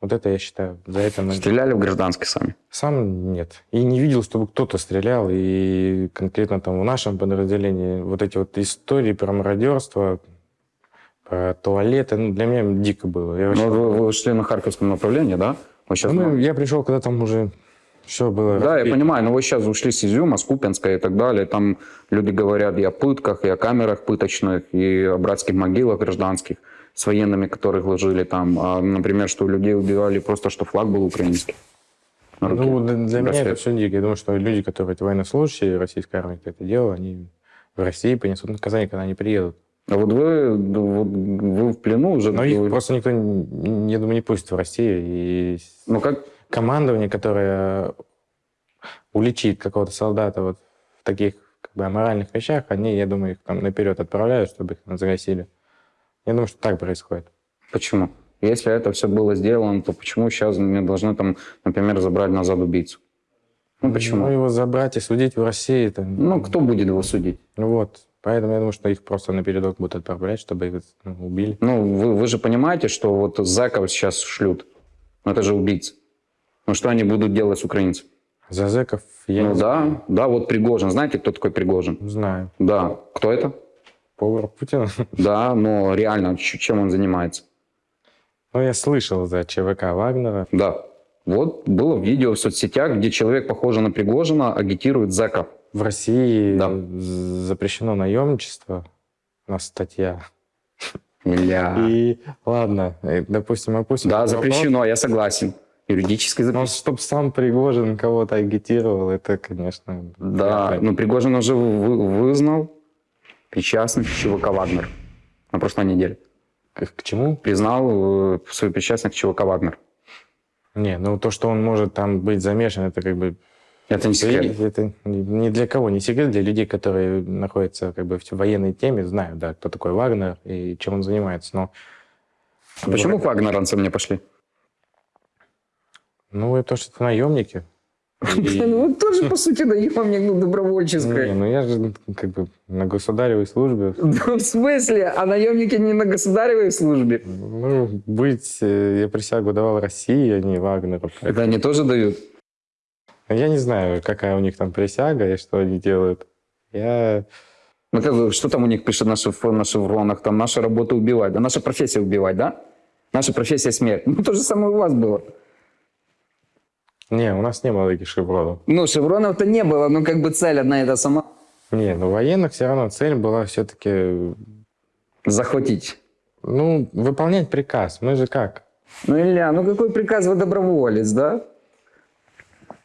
Speaker 3: Вот это я считаю, за это мы...
Speaker 2: Стреляли в гражданских сами.
Speaker 3: Сам нет. И не видел, чтобы кто-то стрелял. И конкретно там в нашем подразделении вот эти вот истории про мародерство, про туалеты, ну, для меня дико было. Я, вообще-
Speaker 2: Ну, вы, вы шли на Харьковском направлении, да? Вы сейчас
Speaker 3: Ну, я пришел, когда там уже все было
Speaker 2: Да, я понимаю, но вы сейчас ушли с Изюма, с Купинска и так далее. Там люди говорят и о пытках, и о камерах пыточных, и о братских могилах гражданских с военными, которых ложили там. А, например, что людей убивали просто, что флаг был украинский.
Speaker 3: Ну, для, меня это все дико. Я думаю, что люди, которые это военнослужащие российской армии, кто это делал, они в России понесут наказание, когда они приедут.
Speaker 2: А вот вы, вот вы в плену уже...
Speaker 3: Но их
Speaker 2: вы-
Speaker 3: просто никто, не- я думаю, не пустит в Россию. И
Speaker 2: Ну, как...
Speaker 3: командование, которое уличит какого-то солдата вот в таких как бы, аморальных вещах, они, я думаю, их там наперед отправляют, чтобы их загасили. Я думаю, что так происходит.
Speaker 2: Почему? Если это все было сделано, то почему сейчас мне должны там, например, забрать назад убийцу? Ну, почему?
Speaker 3: Ну, его забрать и судить в России, это,
Speaker 2: Ну, кто будет его судить?
Speaker 3: ну вот. Поэтому я думаю, что их просто напередок будут отправлять, чтобы их ну, убили.
Speaker 2: Ну, вы, вы же понимаете, что вот зэков сейчас шлют. Это же убийцы. Ну, что они будут делать с украинцами?
Speaker 3: За зэков я
Speaker 2: ну,
Speaker 3: не
Speaker 2: да, да, вот Пригожин. Знаете, кто такой Пригожин?
Speaker 3: знаю.
Speaker 2: Да. Кто это?
Speaker 3: Повар Путина.
Speaker 2: Да, но реально, чем он занимается?
Speaker 3: Ну, я слышал за ЧВК Вагнера.
Speaker 2: Да. Вот было видео в соцсетях, где человек, похожий на Пригожина, агитирует зэков.
Speaker 3: В России
Speaker 2: Да.
Speaker 3: запрещено наемничество. У нас статья.
Speaker 2: Илья.
Speaker 3: И ладно, э, допустим, опустим.
Speaker 2: Да, запрещено, я согласен. Юридически.
Speaker 3: Но
Speaker 2: запрещено.
Speaker 3: чтобы сам Пригожин кого-то агитировал, это, конечно...
Speaker 2: Да,
Speaker 3: ли.
Speaker 2: ну Пригожин уже вы- вызнал причастность ЧВК «Вагнер» на прошлой неделе.
Speaker 3: К, к чему?
Speaker 2: Признал э, свою причастность к ЧВК «Вагнер».
Speaker 3: Не, ну то, что он может там быть замешан, это как бы...
Speaker 2: Это не секрет.
Speaker 3: Это ни для кого не секрет, для людей, которые находятся как бы в военной теме, знают, да, кто такой Вагнер и чем он занимается. Но
Speaker 2: А Почему вагнеранцы мне пошли?
Speaker 3: Ну, это то, что это наемники. И-
Speaker 2: Ну, тоже, по сути, наемник, ну,
Speaker 3: Не,
Speaker 2: добровольческой.
Speaker 3: ну я же как бы на государевой службе.
Speaker 2: В смысле? А наемники не на государевой службе?
Speaker 3: Ну, быть, э, я присягу давал России, а не Вагнеру.
Speaker 2: Это они тоже дают?
Speaker 3: Я не знаю, какая у них там присяга и что они делают. Я...
Speaker 2: Ну, как бы, что там у них пишет на, шиф- на шевронах? Там наша работа убивать. Да наша профессия убивать, да? Наша профессия смерть. Ну, то же самое у вас было.
Speaker 3: Не, у нас не было таких шевронов.
Speaker 2: Ну, шевронов-то не было, но как бы цель одна та сама.
Speaker 3: Не, ну военных все равно цель была все-таки,
Speaker 2: Захватить.
Speaker 3: ну, выполнять приказ. Мы же как?
Speaker 2: Ну, Илья, ну какой приказ вы доброволец, да?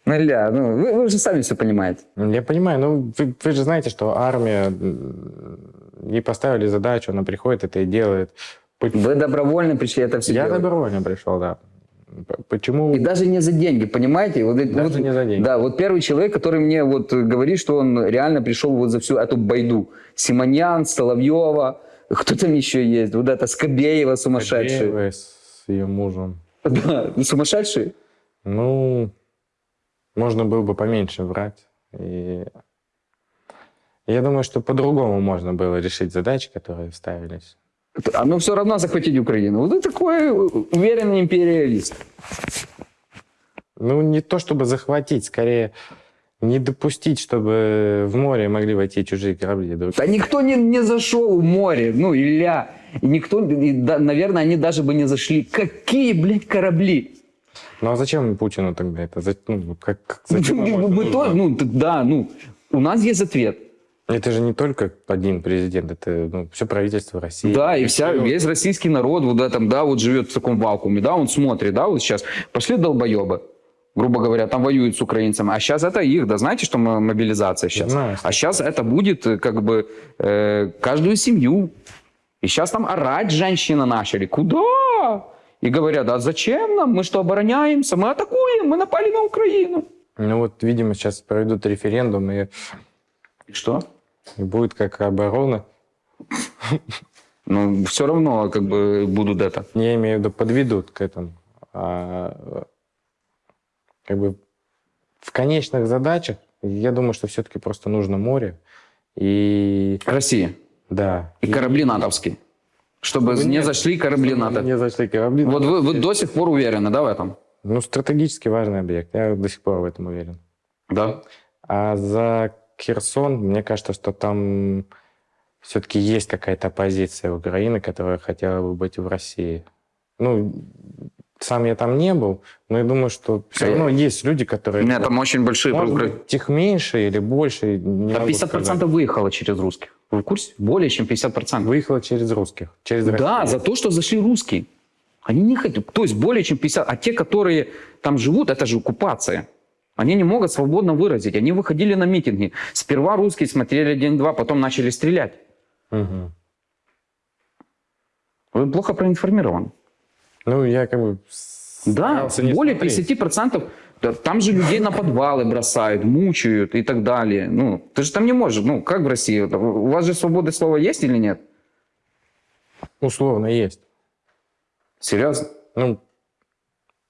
Speaker 2: Ну, Илья, ну вы, вы же сами все понимаете.
Speaker 3: Я понимаю, ну вы, вы же знаете, что армия, ей поставили задачу, она приходит, это и делает.
Speaker 2: Вы добровольно пришли это все
Speaker 3: Я
Speaker 2: делать.
Speaker 3: добровольно пришел, да. Почему?
Speaker 2: И даже не за деньги, понимаете? Вот,
Speaker 3: Даже
Speaker 2: вот-
Speaker 3: не за деньги.
Speaker 2: Да, вот первый человек, который мне вот говорит, что он реально пришел вот за всю эту байду. Симоньян, Соловьева, Кто там еще есть? Вот это Скобеева сумасшедший.
Speaker 3: Кадеева с ее мужем.
Speaker 2: Да, ну, сумасшедший.
Speaker 3: Ну, можно было бы поменьше врать. И я думаю, что по-другому можно было решить задачи, которые ставились.
Speaker 2: А ну все равно захватить Украину. Вот ты такой уверенный империалист.
Speaker 3: Ну, не то чтобы захватить, скорее не допустить, чтобы в море могли войти чужие корабли. друг.
Speaker 2: Да никто не, не зашел в море, ну, Илья. И никто, и да, наверное, они даже бы не зашли. Какие, блядь, корабли?
Speaker 3: Ну, а зачем Путину тогда это? За- ну, как, как- зачем
Speaker 2: Мы
Speaker 3: нужно?
Speaker 2: то, ну, да, ну, у нас есть ответ.
Speaker 3: Это же не только один президент, это ну, все правительство России.
Speaker 2: Да, и вся, весь российский народ вот этом, да, вот живет в таком вакууме, да, он смотрит, да, вот сейчас пошли долбоебы, грубо говоря, там воюют с украинцами, а сейчас это их, да, знаете, что мо- мобилизация сейчас?
Speaker 3: Знаю,
Speaker 2: а сейчас это будет э, как бы э, каждую семью. И сейчас там орать женщины начали. Куда? И говорят, а зачем нам? Мы что, обороняемся? Мы атакуем, мы напали на Украину.
Speaker 3: Ну вот, видимо, сейчас проведут референдум, И
Speaker 2: что?
Speaker 3: и будет как оборона.
Speaker 2: Ну, все равно как бы будут это.
Speaker 3: Я имею в виду, подведут к этому. А, как бы в конечных задачах, я думаю, что все-таки просто нужно море. И
Speaker 2: Россия.
Speaker 3: да.
Speaker 2: И корабли натовские. Чтобы
Speaker 3: Чтобы
Speaker 2: не зашли корабли НАТО.
Speaker 3: Не зашли корабли.
Speaker 2: Вот вы, вы до сих пор уверены, да, в этом?
Speaker 3: Ну, стратегически важный объект. Я до сих пор в этом уверен.
Speaker 2: Да.
Speaker 3: А за Херсон, мне кажется, что там все-таки есть какая-то оппозиция Украины, которая хотела бы быть в России. Ну, сам я там не был, но я думаю, что все равно есть люди,
Speaker 2: У
Speaker 3: которые...
Speaker 2: меня там очень большие...
Speaker 3: Может быть, их меньше или больше, не
Speaker 2: Да
Speaker 3: могу
Speaker 2: 50%
Speaker 3: сказать.
Speaker 2: выехало через русских. Вы в курсе? Более чем 50%.
Speaker 3: Выехало через русских, через
Speaker 2: Да,
Speaker 3: Россию.
Speaker 2: за то, что зашли русские. Они не хотят, то есть более чем 50. А те, которые там живут, это же оккупация. Они не могут свободно выразить. Они выходили на митинги. Сперва русские смотрели день-два, потом начали стрелять.
Speaker 3: Мгм.
Speaker 2: Вы плохо проинформированы.
Speaker 3: Ну, я как бы...
Speaker 2: Да, более
Speaker 3: смотреть.
Speaker 2: 50%. Да, Там же людей на подвалы бросают, мучают и так далее. Ну, ты же там не можешь. Ну, как в России? У вас же свобода слова есть или нет?
Speaker 3: Условно есть.
Speaker 2: Серьезно?
Speaker 3: Ну,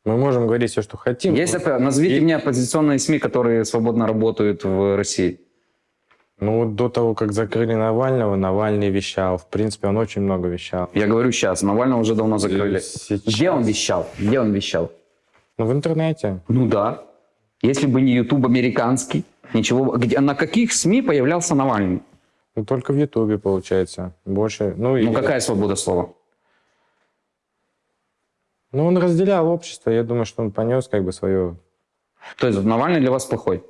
Speaker 3: мы можем говорить все, что хотим.
Speaker 2: Есть, опа- назовите
Speaker 3: И-
Speaker 2: мне оппозиционные СМИ, которые свободно работают в России.
Speaker 3: Ну, до того, как закрыли Навального, Навальный вещал. В принципе, он очень много вещал.
Speaker 2: Я говорю сейчас, Навального уже давно закрыли.
Speaker 3: Сейчас.
Speaker 2: Где он вещал? Где он вещал?
Speaker 3: Ну, в интернете.
Speaker 2: Ну да. Если бы не YouTube американский, ничего. Где, на каких СМИ появлялся Навальный?
Speaker 3: Ну, только в Ютубе, получается. Больше. Ну, и-
Speaker 2: Ну какая свобода слова?
Speaker 3: Ну, он разделял общество. Я думаю, что он понес как бы свое...
Speaker 2: То есть Навальный для вас плохой?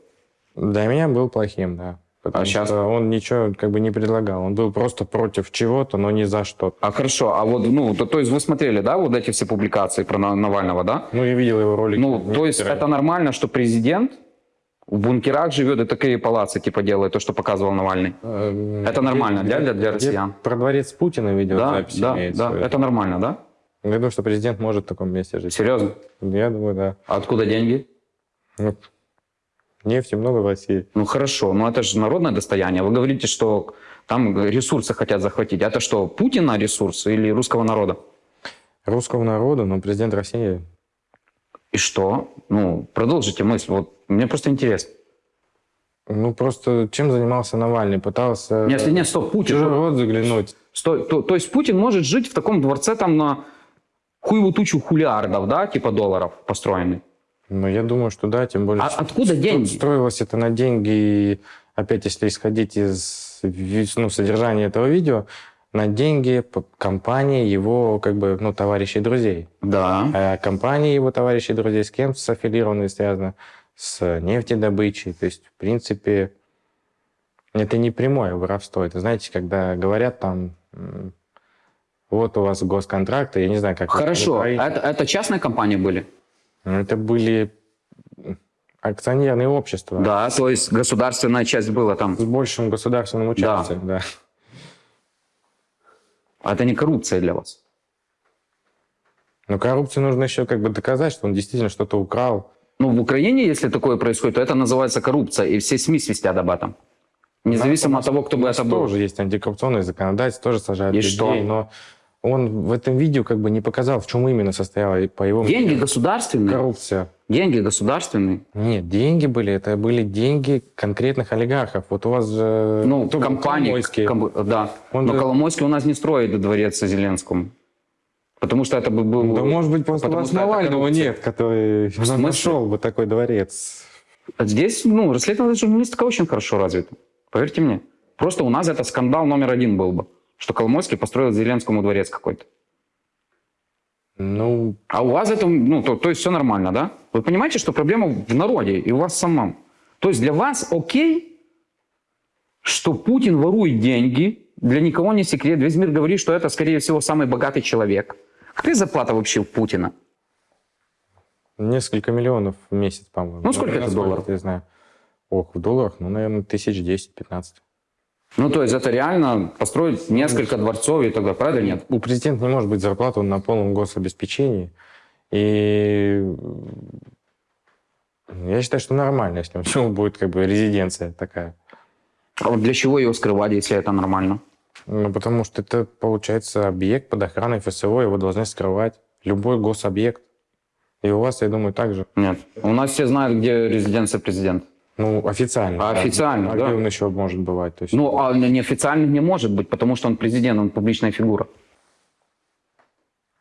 Speaker 3: Для меня был плохим, да. Потому
Speaker 2: А щас?
Speaker 3: что он ничего как бы не предлагал. Он был просто против чего-то, но не за что-то.
Speaker 2: А хорошо, а вот, ну, то, то есть вы смотрели, да, вот эти все публикации про На- Навального, да?
Speaker 3: Ну, я видел его ролики.
Speaker 2: Ну, то есть это нормально, что президент в бункерах живет и такие палацы типа делает, то, что показывал Навальный?
Speaker 3: Эм,
Speaker 2: Это нормально,
Speaker 3: где-
Speaker 2: для- для
Speaker 3: где
Speaker 2: россиян?
Speaker 3: Про дворец Путина видео
Speaker 2: Да,
Speaker 3: запись
Speaker 2: да,
Speaker 3: имеется.
Speaker 2: да, это нормально, да?
Speaker 3: Я думаю, что президент может в таком месте жить.
Speaker 2: Серьезно?
Speaker 3: Я думаю, да.
Speaker 2: А откуда деньги?
Speaker 3: Ну, нефти много в России.
Speaker 2: Ну хорошо, но это же народное достояние. Вы говорите, что там ресурсы хотят захватить. Это что, Путина ресурсы или русского народа?
Speaker 3: Русского народа, но президент России
Speaker 2: И что? Ну, продолжите мысль. Вот мне просто интересно.
Speaker 3: Ну, просто чем занимался Навальный? Пытался
Speaker 2: Нет, нет, стоп,
Speaker 3: в чужой
Speaker 2: Путин.
Speaker 3: рот заглянуть.
Speaker 2: Стой, то, то есть Путин может жить в таком дворце там на хуеву тучу хулиардов, да, типа долларов построенный.
Speaker 3: Ну, я думаю, что да, тем более...
Speaker 2: А
Speaker 3: что
Speaker 2: откуда деньги?
Speaker 3: Строилось это на деньги, опять если исходить из ну, содержания этого видео, на деньги компании его, как бы, ну, товарищей и друзей.
Speaker 2: Да.
Speaker 3: А компании его товарищей и друзей с кем аффилированы, связано с нефтедобычей. То есть, в принципе, это не прямое воровство. Это, знаете, когда говорят там, вот у вас госконтракты, я не знаю, как... это
Speaker 2: Хорошо.
Speaker 3: в Украине.
Speaker 2: Это, это частные компании были?
Speaker 3: Ну, Это были акционерные общества
Speaker 2: Да, то есть государственная часть была там.
Speaker 3: с большим государственным участием. Да.
Speaker 2: А Это не коррупция для вас.
Speaker 3: Но коррупцию нужно еще как бы доказать, что он действительно что-то украл.
Speaker 2: Ну, в Украине, если такое происходит, то это называется коррупция, и все СМИ свистят об этом. Независимо
Speaker 3: У
Speaker 2: от того, кто бы это был.
Speaker 3: тоже есть антикоррупционное законодательство, тоже сажают
Speaker 2: И
Speaker 3: людей,
Speaker 2: что?
Speaker 3: но он в этом видео как бы не показал, в чем именно состояла, по его
Speaker 2: Деньги
Speaker 3: мнению,
Speaker 2: государственные.
Speaker 3: коррупция.
Speaker 2: Деньги государственные.
Speaker 3: Нет, деньги были, это были деньги конкретных олигархов. Вот у вас же...
Speaker 2: Ну,
Speaker 3: кто
Speaker 2: компании.
Speaker 3: Коломойский.
Speaker 2: ком- да.
Speaker 3: Он
Speaker 2: Но
Speaker 3: же-
Speaker 2: Коломойский у нас не строит дворец Зеленскому. Потому что это бы был...
Speaker 3: Да может быть, просто у вас Навального нет, который нашел бы такой дворец.
Speaker 2: А Здесь, ну, расследование журналистика очень хорошо развита. Поверьте мне. Просто у нас это скандал номер один был бы. Что Коломойский построил Зеленскому дворец какой-то.
Speaker 3: Ну,
Speaker 2: А у вас это, ну, то, то есть все нормально, да? Вы понимаете, что проблема в народе и у вас самом. То есть для вас окей, что Путин ворует деньги, для никого не секрет. Весь мир говорит, что это, скорее всего, самый богатый человек. Какая зарплата вообще у Путина?
Speaker 3: несколько миллионов в месяц, по-моему.
Speaker 2: Ну, сколько это
Speaker 3: насколько,
Speaker 2: долларов?
Speaker 3: Я знаю. Ох, в долларах, ну, наверное, тысяч десять-пятнадцать.
Speaker 2: Ну, то есть это реально построить несколько дворцов и так далее, правда нет?
Speaker 3: У президента не может быть зарплаты, он на полном гособеспечении. И я считаю, что нормально, если у него будет как бы резиденция такая.
Speaker 2: А вот для чего его скрывать, если это нормально?
Speaker 3: Ну, потому что это, получается, объект под охраной ФСО, его должны скрывать. Любой гособъект. И у вас, я думаю, так же.
Speaker 2: Нет. У нас все знают, где резиденция президента.
Speaker 3: Ну, официально.
Speaker 2: А
Speaker 3: да.
Speaker 2: официально,
Speaker 3: а
Speaker 2: да.
Speaker 3: где он еще может бывать? То есть,
Speaker 2: Ну, а неофициально не может быть, потому что он президент, он публичная фигура.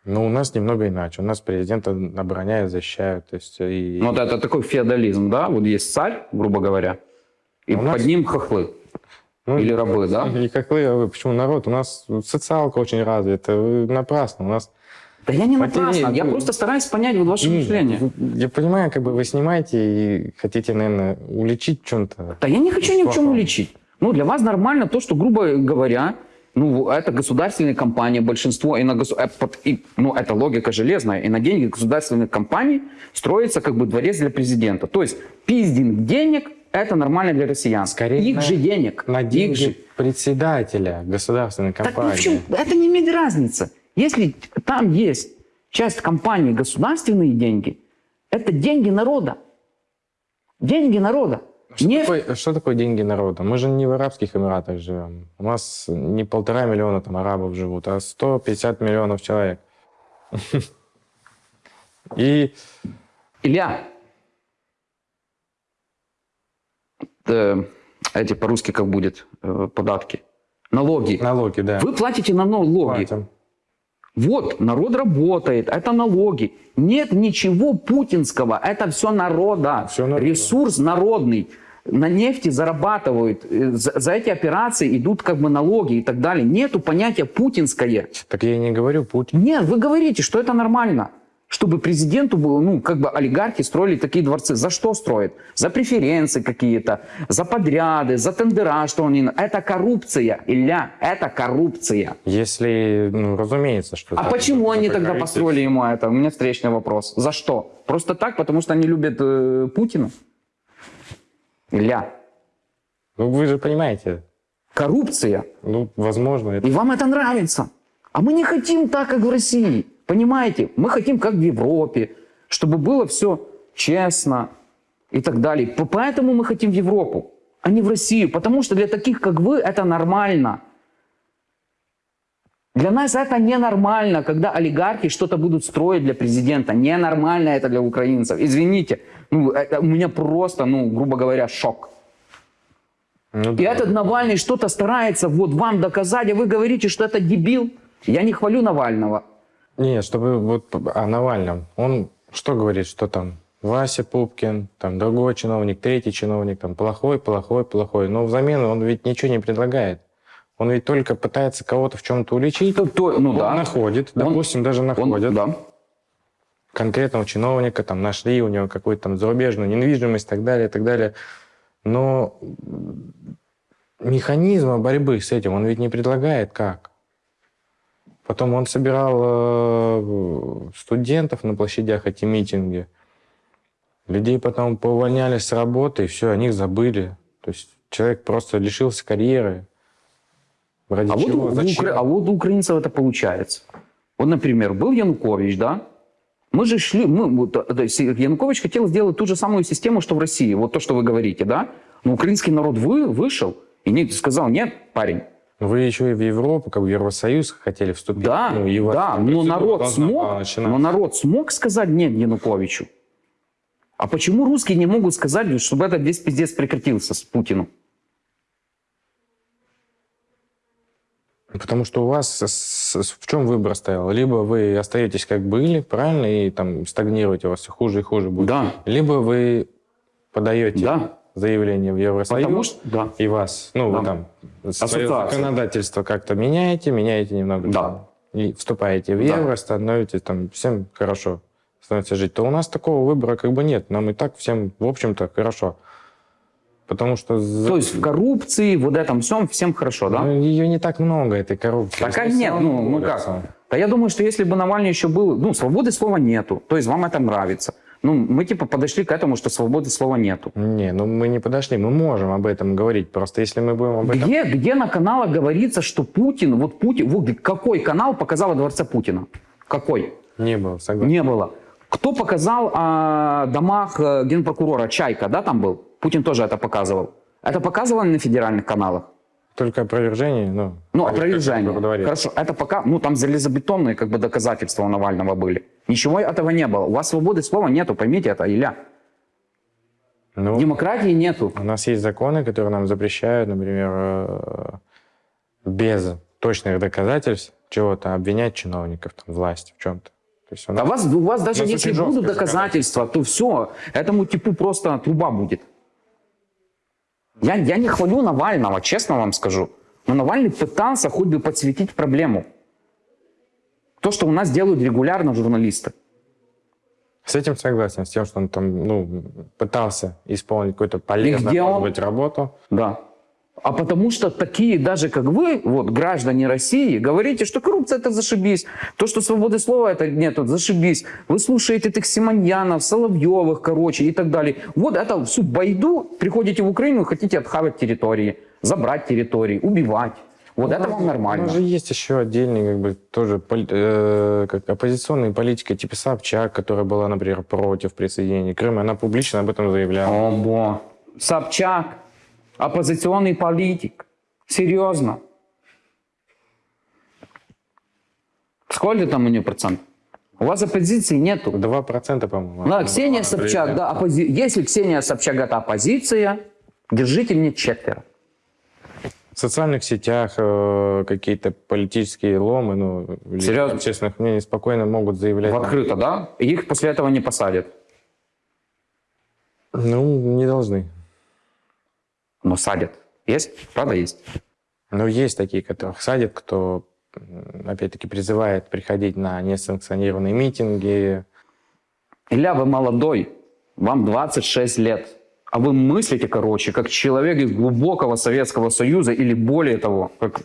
Speaker 3: ну, у нас немного иначе. У нас президента обороняют, защищают. То есть, и...
Speaker 2: Ну, Вот это такой феодализм, да? Вот есть царь, грубо говоря, и
Speaker 3: У нас-
Speaker 2: под ним хохлы.
Speaker 3: Ну,
Speaker 2: Или рабы, да?
Speaker 3: И как вы, а вы, почему народ? У нас социалка очень развита. Напрасно. У нас
Speaker 2: Да я не напрасно,
Speaker 3: нет,
Speaker 2: я просто стараюсь понять вот ваше мышление.
Speaker 3: Я понимаю, как бы вы снимаете и хотите, наверное, уличить чем-то.
Speaker 2: Да я не хочу ни в чем уличить. Ну, для вас нормально то, что, грубо говоря, ну, это государственные компании, большинство, и на госу- э, и, ну, это логика железная, и на деньги государственных компаний строится как бы дворец для президента. То есть пиздинг денег – это нормально для россиян.
Speaker 3: Скорее
Speaker 2: Их
Speaker 3: на-
Speaker 2: же денег.
Speaker 3: На
Speaker 2: Их
Speaker 3: деньги
Speaker 2: же.
Speaker 3: председателя государственной
Speaker 2: Так
Speaker 3: компании.
Speaker 2: ни в чем, это не имеет разницы. Если там есть часть компании государственные деньги, это деньги народа. Деньги народа.
Speaker 3: Что,
Speaker 2: Не-
Speaker 3: такое, что такое деньги народа? Мы же не в Арабских Эмиратах живем. У нас не полтора миллиона там арабов живут, а 150 миллионов человек. И
Speaker 2: Илья, э, эти по-русски как будет э, податки, налоги.
Speaker 3: налоги, да.
Speaker 2: Вы платите на налоги.
Speaker 3: платим.
Speaker 2: Вот, народ работает, это налоги. Нет ничего путинского, это все народа.
Speaker 3: Всё народа.
Speaker 2: Ресурс народный. На нефти зарабатывают, э, за, за эти операции идут как бы налоги и так далее. Нету понятия путинское.
Speaker 3: Так я и не говорю Путин.
Speaker 2: Нет, вы говорите, что это нормально. Чтобы президенту было, ну, как бы олигархи строили такие дворцы. За что строят? За преференции какие-то, за подряды, за тендера, что они... Это коррупция, Илья, это коррупция.
Speaker 3: Если, ну, разумеется, что...
Speaker 2: А почему они тогда построили ему это? У меня встречный вопрос. За что? Просто так, потому что они любят э, Путина? Илья,
Speaker 3: Ну, вы же понимаете.
Speaker 2: коррупция.
Speaker 3: Ну, возможно, это...
Speaker 2: И вам это нравится. А мы не хотим так, как в России. Понимаете? Мы хотим, как в Европе, чтобы было все честно и так далее. Поэтому мы хотим в Европу, а не в Россию. Потому что для таких, как вы, это нормально. Для нас это ненормально, когда олигархи что-то будут строить для президента. Ненормально это для украинцев. Извините, ну, это у меня просто, ну, грубо говоря, шок.
Speaker 3: Ну,
Speaker 2: И
Speaker 3: да.
Speaker 2: этот Навальный что-то старается вот вам доказать, а вы говорите, что это дебил. Я не хвалю Навального.
Speaker 3: Не, чтобы вот о Навальном. Он что говорит, что там Вася Пупкин, там другой чиновник, третий чиновник, там плохой, плохой, плохой. Но взамен он ведь ничего не предлагает. Он ведь только пытается кого-то в чем-то уличить.
Speaker 2: То- то- ну
Speaker 3: Он
Speaker 2: да.
Speaker 3: находит,
Speaker 2: Он-
Speaker 3: допустим, даже
Speaker 2: Он-
Speaker 3: находит
Speaker 2: да.
Speaker 3: конкретного чиновника, там нашли у него какую-то там зарубежную недвижимость и так далее, и так далее. Но механизма борьбы с этим он ведь не предлагает как. Потом он собирал э, студентов на площадях эти митинги. Людей потом поувольняли с работы, и все, о них забыли. То есть человек просто лишился карьеры. Ради
Speaker 2: А вот,
Speaker 3: чего?
Speaker 2: у, у
Speaker 3: Зачем?
Speaker 2: укра- а вот у украинцев это получается. Вот, например, был Янукович, да? Мы же шли, мы, вот, Янукович хотел сделать ту же самую систему, что в России, вот то, что вы говорите, да? Но украинский народ вы, вышел И Ник сказал, нет, парень,
Speaker 3: Вы еще и в Европу, как в Евросоюз хотели вступить.
Speaker 2: да,
Speaker 3: Ну,
Speaker 2: да, но народ смог,
Speaker 3: начинаться.
Speaker 2: но народ смог сказать нет Януковичу. А почему русские не могут сказать, чтобы этот весь пиздец прекратился с Путину?
Speaker 3: Потому что у вас в чем выбор стоял? Либо вы остаетесь как были, правильно, и там стагнируете, у вас все хуже и хуже будет.
Speaker 2: Да.
Speaker 3: Либо вы подаете
Speaker 2: Да.
Speaker 3: Заявление в Евросоюз,
Speaker 2: Потому что, да.
Speaker 3: и вас, ну,
Speaker 2: Да.
Speaker 3: вы там свое законодательство как-то меняете, меняете немного.
Speaker 2: Да.
Speaker 3: там, И вступаете в
Speaker 2: Да.
Speaker 3: евро, становитесь там всем хорошо становится жить, то у нас такого выбора как бы нет. Нам и так всем, в общем-то, хорошо. Потому что
Speaker 2: То есть в коррупции, вот этом всем, всем хорошо, да?
Speaker 3: ну, ее не так много, этой коррупции.
Speaker 2: Такая
Speaker 3: Если
Speaker 2: нет, ну, ну как? Да я думаю, что если бы Навальный еще был, ну, свободы слова нету, то есть вам это нравится. Ну, мы типа подошли к этому, что свободы слова нету.
Speaker 3: Не, ну мы не подошли. Мы можем об этом говорить. Просто если мы будем об этом...
Speaker 2: Где, где на каналах говорится, что Путин, вот Путин, вот какой канал показал о дворце Путина? Какой?
Speaker 3: Не было, согласен.
Speaker 2: Не было. Кто показал о домах э, генпрокурора? Чайка, да, там был? Путин тоже это показывал. Это показывали на федеральных каналах?
Speaker 3: Только опровержение, ну...
Speaker 2: Ну, опровержение. Хорошо, это пока, ну, там железобетонные как бы доказательства у Навального были. Ничего этого не было. У вас свободы слова нету, поймите это, Илья.
Speaker 3: Ну,
Speaker 2: Демократии нету.
Speaker 3: у нас есть законы, которые нам запрещают, например, э, без точных доказательств чего-то обвинять чиновников, там, власти в чем-то. То есть у
Speaker 2: А
Speaker 3: нас-
Speaker 2: у вас, у вас даже
Speaker 3: У нас
Speaker 2: если будут доказательства, то все, этому типу просто труба будет. Я, я не хвалю Навального, честно вам скажу. Но Навальный пытался хоть бы подсветить проблему. То, что у нас делают регулярно журналисты.
Speaker 3: С этим согласен, с тем, что он там, ну, пытался исполнить какую-то полезную,
Speaker 2: где
Speaker 3: может
Speaker 2: он?
Speaker 3: быть, работу.
Speaker 2: Да. А потому что такие даже как вы, вот граждане России, говорите, что коррупция это зашибись, то, что свободы слова это нет, вот зашибись. Вы слушаете этих Симоньянов, Соловьевых, короче, и так далее. Вот это всю байду, приходите в Украину, хотите отхавать территории, забрать территории, убивать. Вот это вам
Speaker 3: У
Speaker 2: нормально.
Speaker 3: нас же есть еще отдельный, как бы, тоже поли- э, как оппозиционная политика, типа Собчак, которая была, например, против присоединения Крыма. Она публично об этом заявляла.
Speaker 2: О, бо. Собчак, оппозиционный политик. Серьезно. Сколько там у нее процент? У вас оппозиции нету.
Speaker 3: 2%, по-моему.
Speaker 2: Да, Ксения
Speaker 3: была
Speaker 2: Собчак,
Speaker 3: президентом.
Speaker 2: да, оппози... если Ксения Собчак это оппозиция, держите мне четверо.
Speaker 3: В социальных сетях э, какие-то политические ломы, ну,
Speaker 2: Серьезно?
Speaker 3: общественных мнений спокойно могут заявлять.
Speaker 2: В открыто, да? И их после этого не посадят.
Speaker 3: Ну, не должны.
Speaker 2: Но садят. Есть? Правда есть?
Speaker 3: Но есть такие, которых садят, кто, опять-таки, призывает приходить на несанкционированные митинги.
Speaker 2: Илья, вы молодой, вам 26 лет. А вы мыслите, короче, как человек из глубокого Советского Союза или более того, как,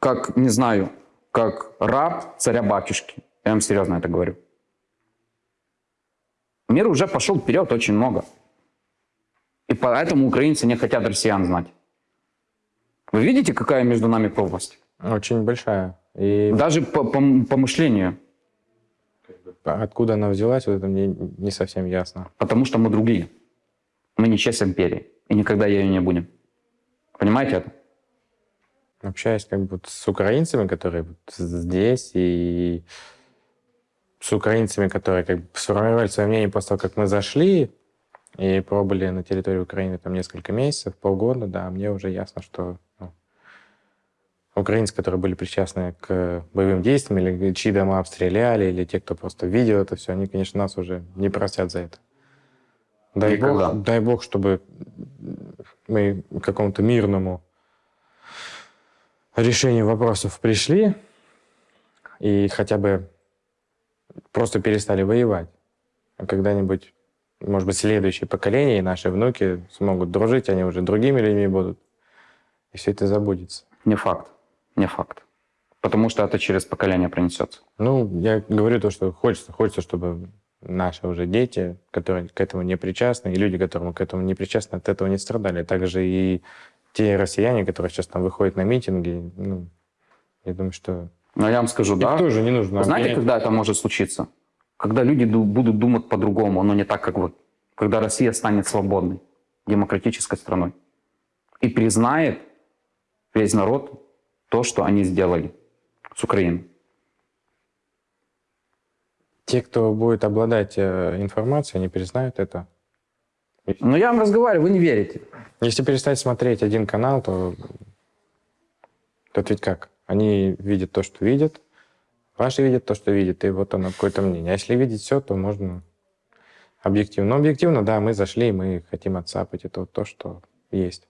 Speaker 2: как не знаю, как раб царя-батюшки. Я вам серьезно это говорю. Мир уже пошел вперед очень много. Поэтому украинцы не хотят россиян знать. Вы видите, какая между нами пропасть?
Speaker 3: Очень большая. И
Speaker 2: Даже по, по, по мышлению.
Speaker 3: откуда она взялась, вот это мне не совсем ясно.
Speaker 2: Потому что мы другие. Мы не часть империи. И никогда ею не будем. Понимаете это?
Speaker 3: Общаясь как бы с украинцами, которые здесь, и с украинцами, которые как бы сформировали свое мнение после того, как мы зашли и пробыли на территории Украины там несколько месяцев, полгода, да, мне уже ясно, что ну, украинцы, которые были причастны к боевым действиям, или чьи дома обстреляли, или те, кто просто видел это все, они, конечно, нас уже не простят за это. Дай
Speaker 2: Никогда.
Speaker 3: бог, дай бог, чтобы мы к какому-то мирному решению вопросов пришли и хотя бы просто перестали воевать. А когда-нибудь, может быть, следующее поколение и наши внуки смогут дружить, они уже другими людьми будут. И все это забудется.
Speaker 2: Не факт. Не факт. Потому что это через поколение пронесется.
Speaker 3: Ну, я говорю то, что хочется, хочется, чтобы наши уже дети, которые к этому не причастны, и люди, которым к этому не причастны, от этого не страдали. Также и те россияне, которые сейчас там выходят на митинги, ну, я думаю, что
Speaker 2: Но я вам скажу, да.
Speaker 3: тоже не нужно
Speaker 2: Знаете,
Speaker 3: обвинять.
Speaker 2: когда это может случиться? Когда люди ду- будут думать по-другому, но не так, как вы. Когда Россия станет свободной, демократической страной. и признает весь народ то, что они сделали с Украиной.
Speaker 3: Те, кто будет обладать э, информацией, они признают это.
Speaker 2: Но я вам разговариваю, вы не верите.
Speaker 3: Если перестать смотреть один канал, то то ведь как? Они видят то, что видят, ваши видят то, что видят, и вот оно какое-то мнение. А если видеть все, то можно объективно. Но объективно, да, мы зашли, мы хотим отцапать это вот то, что есть.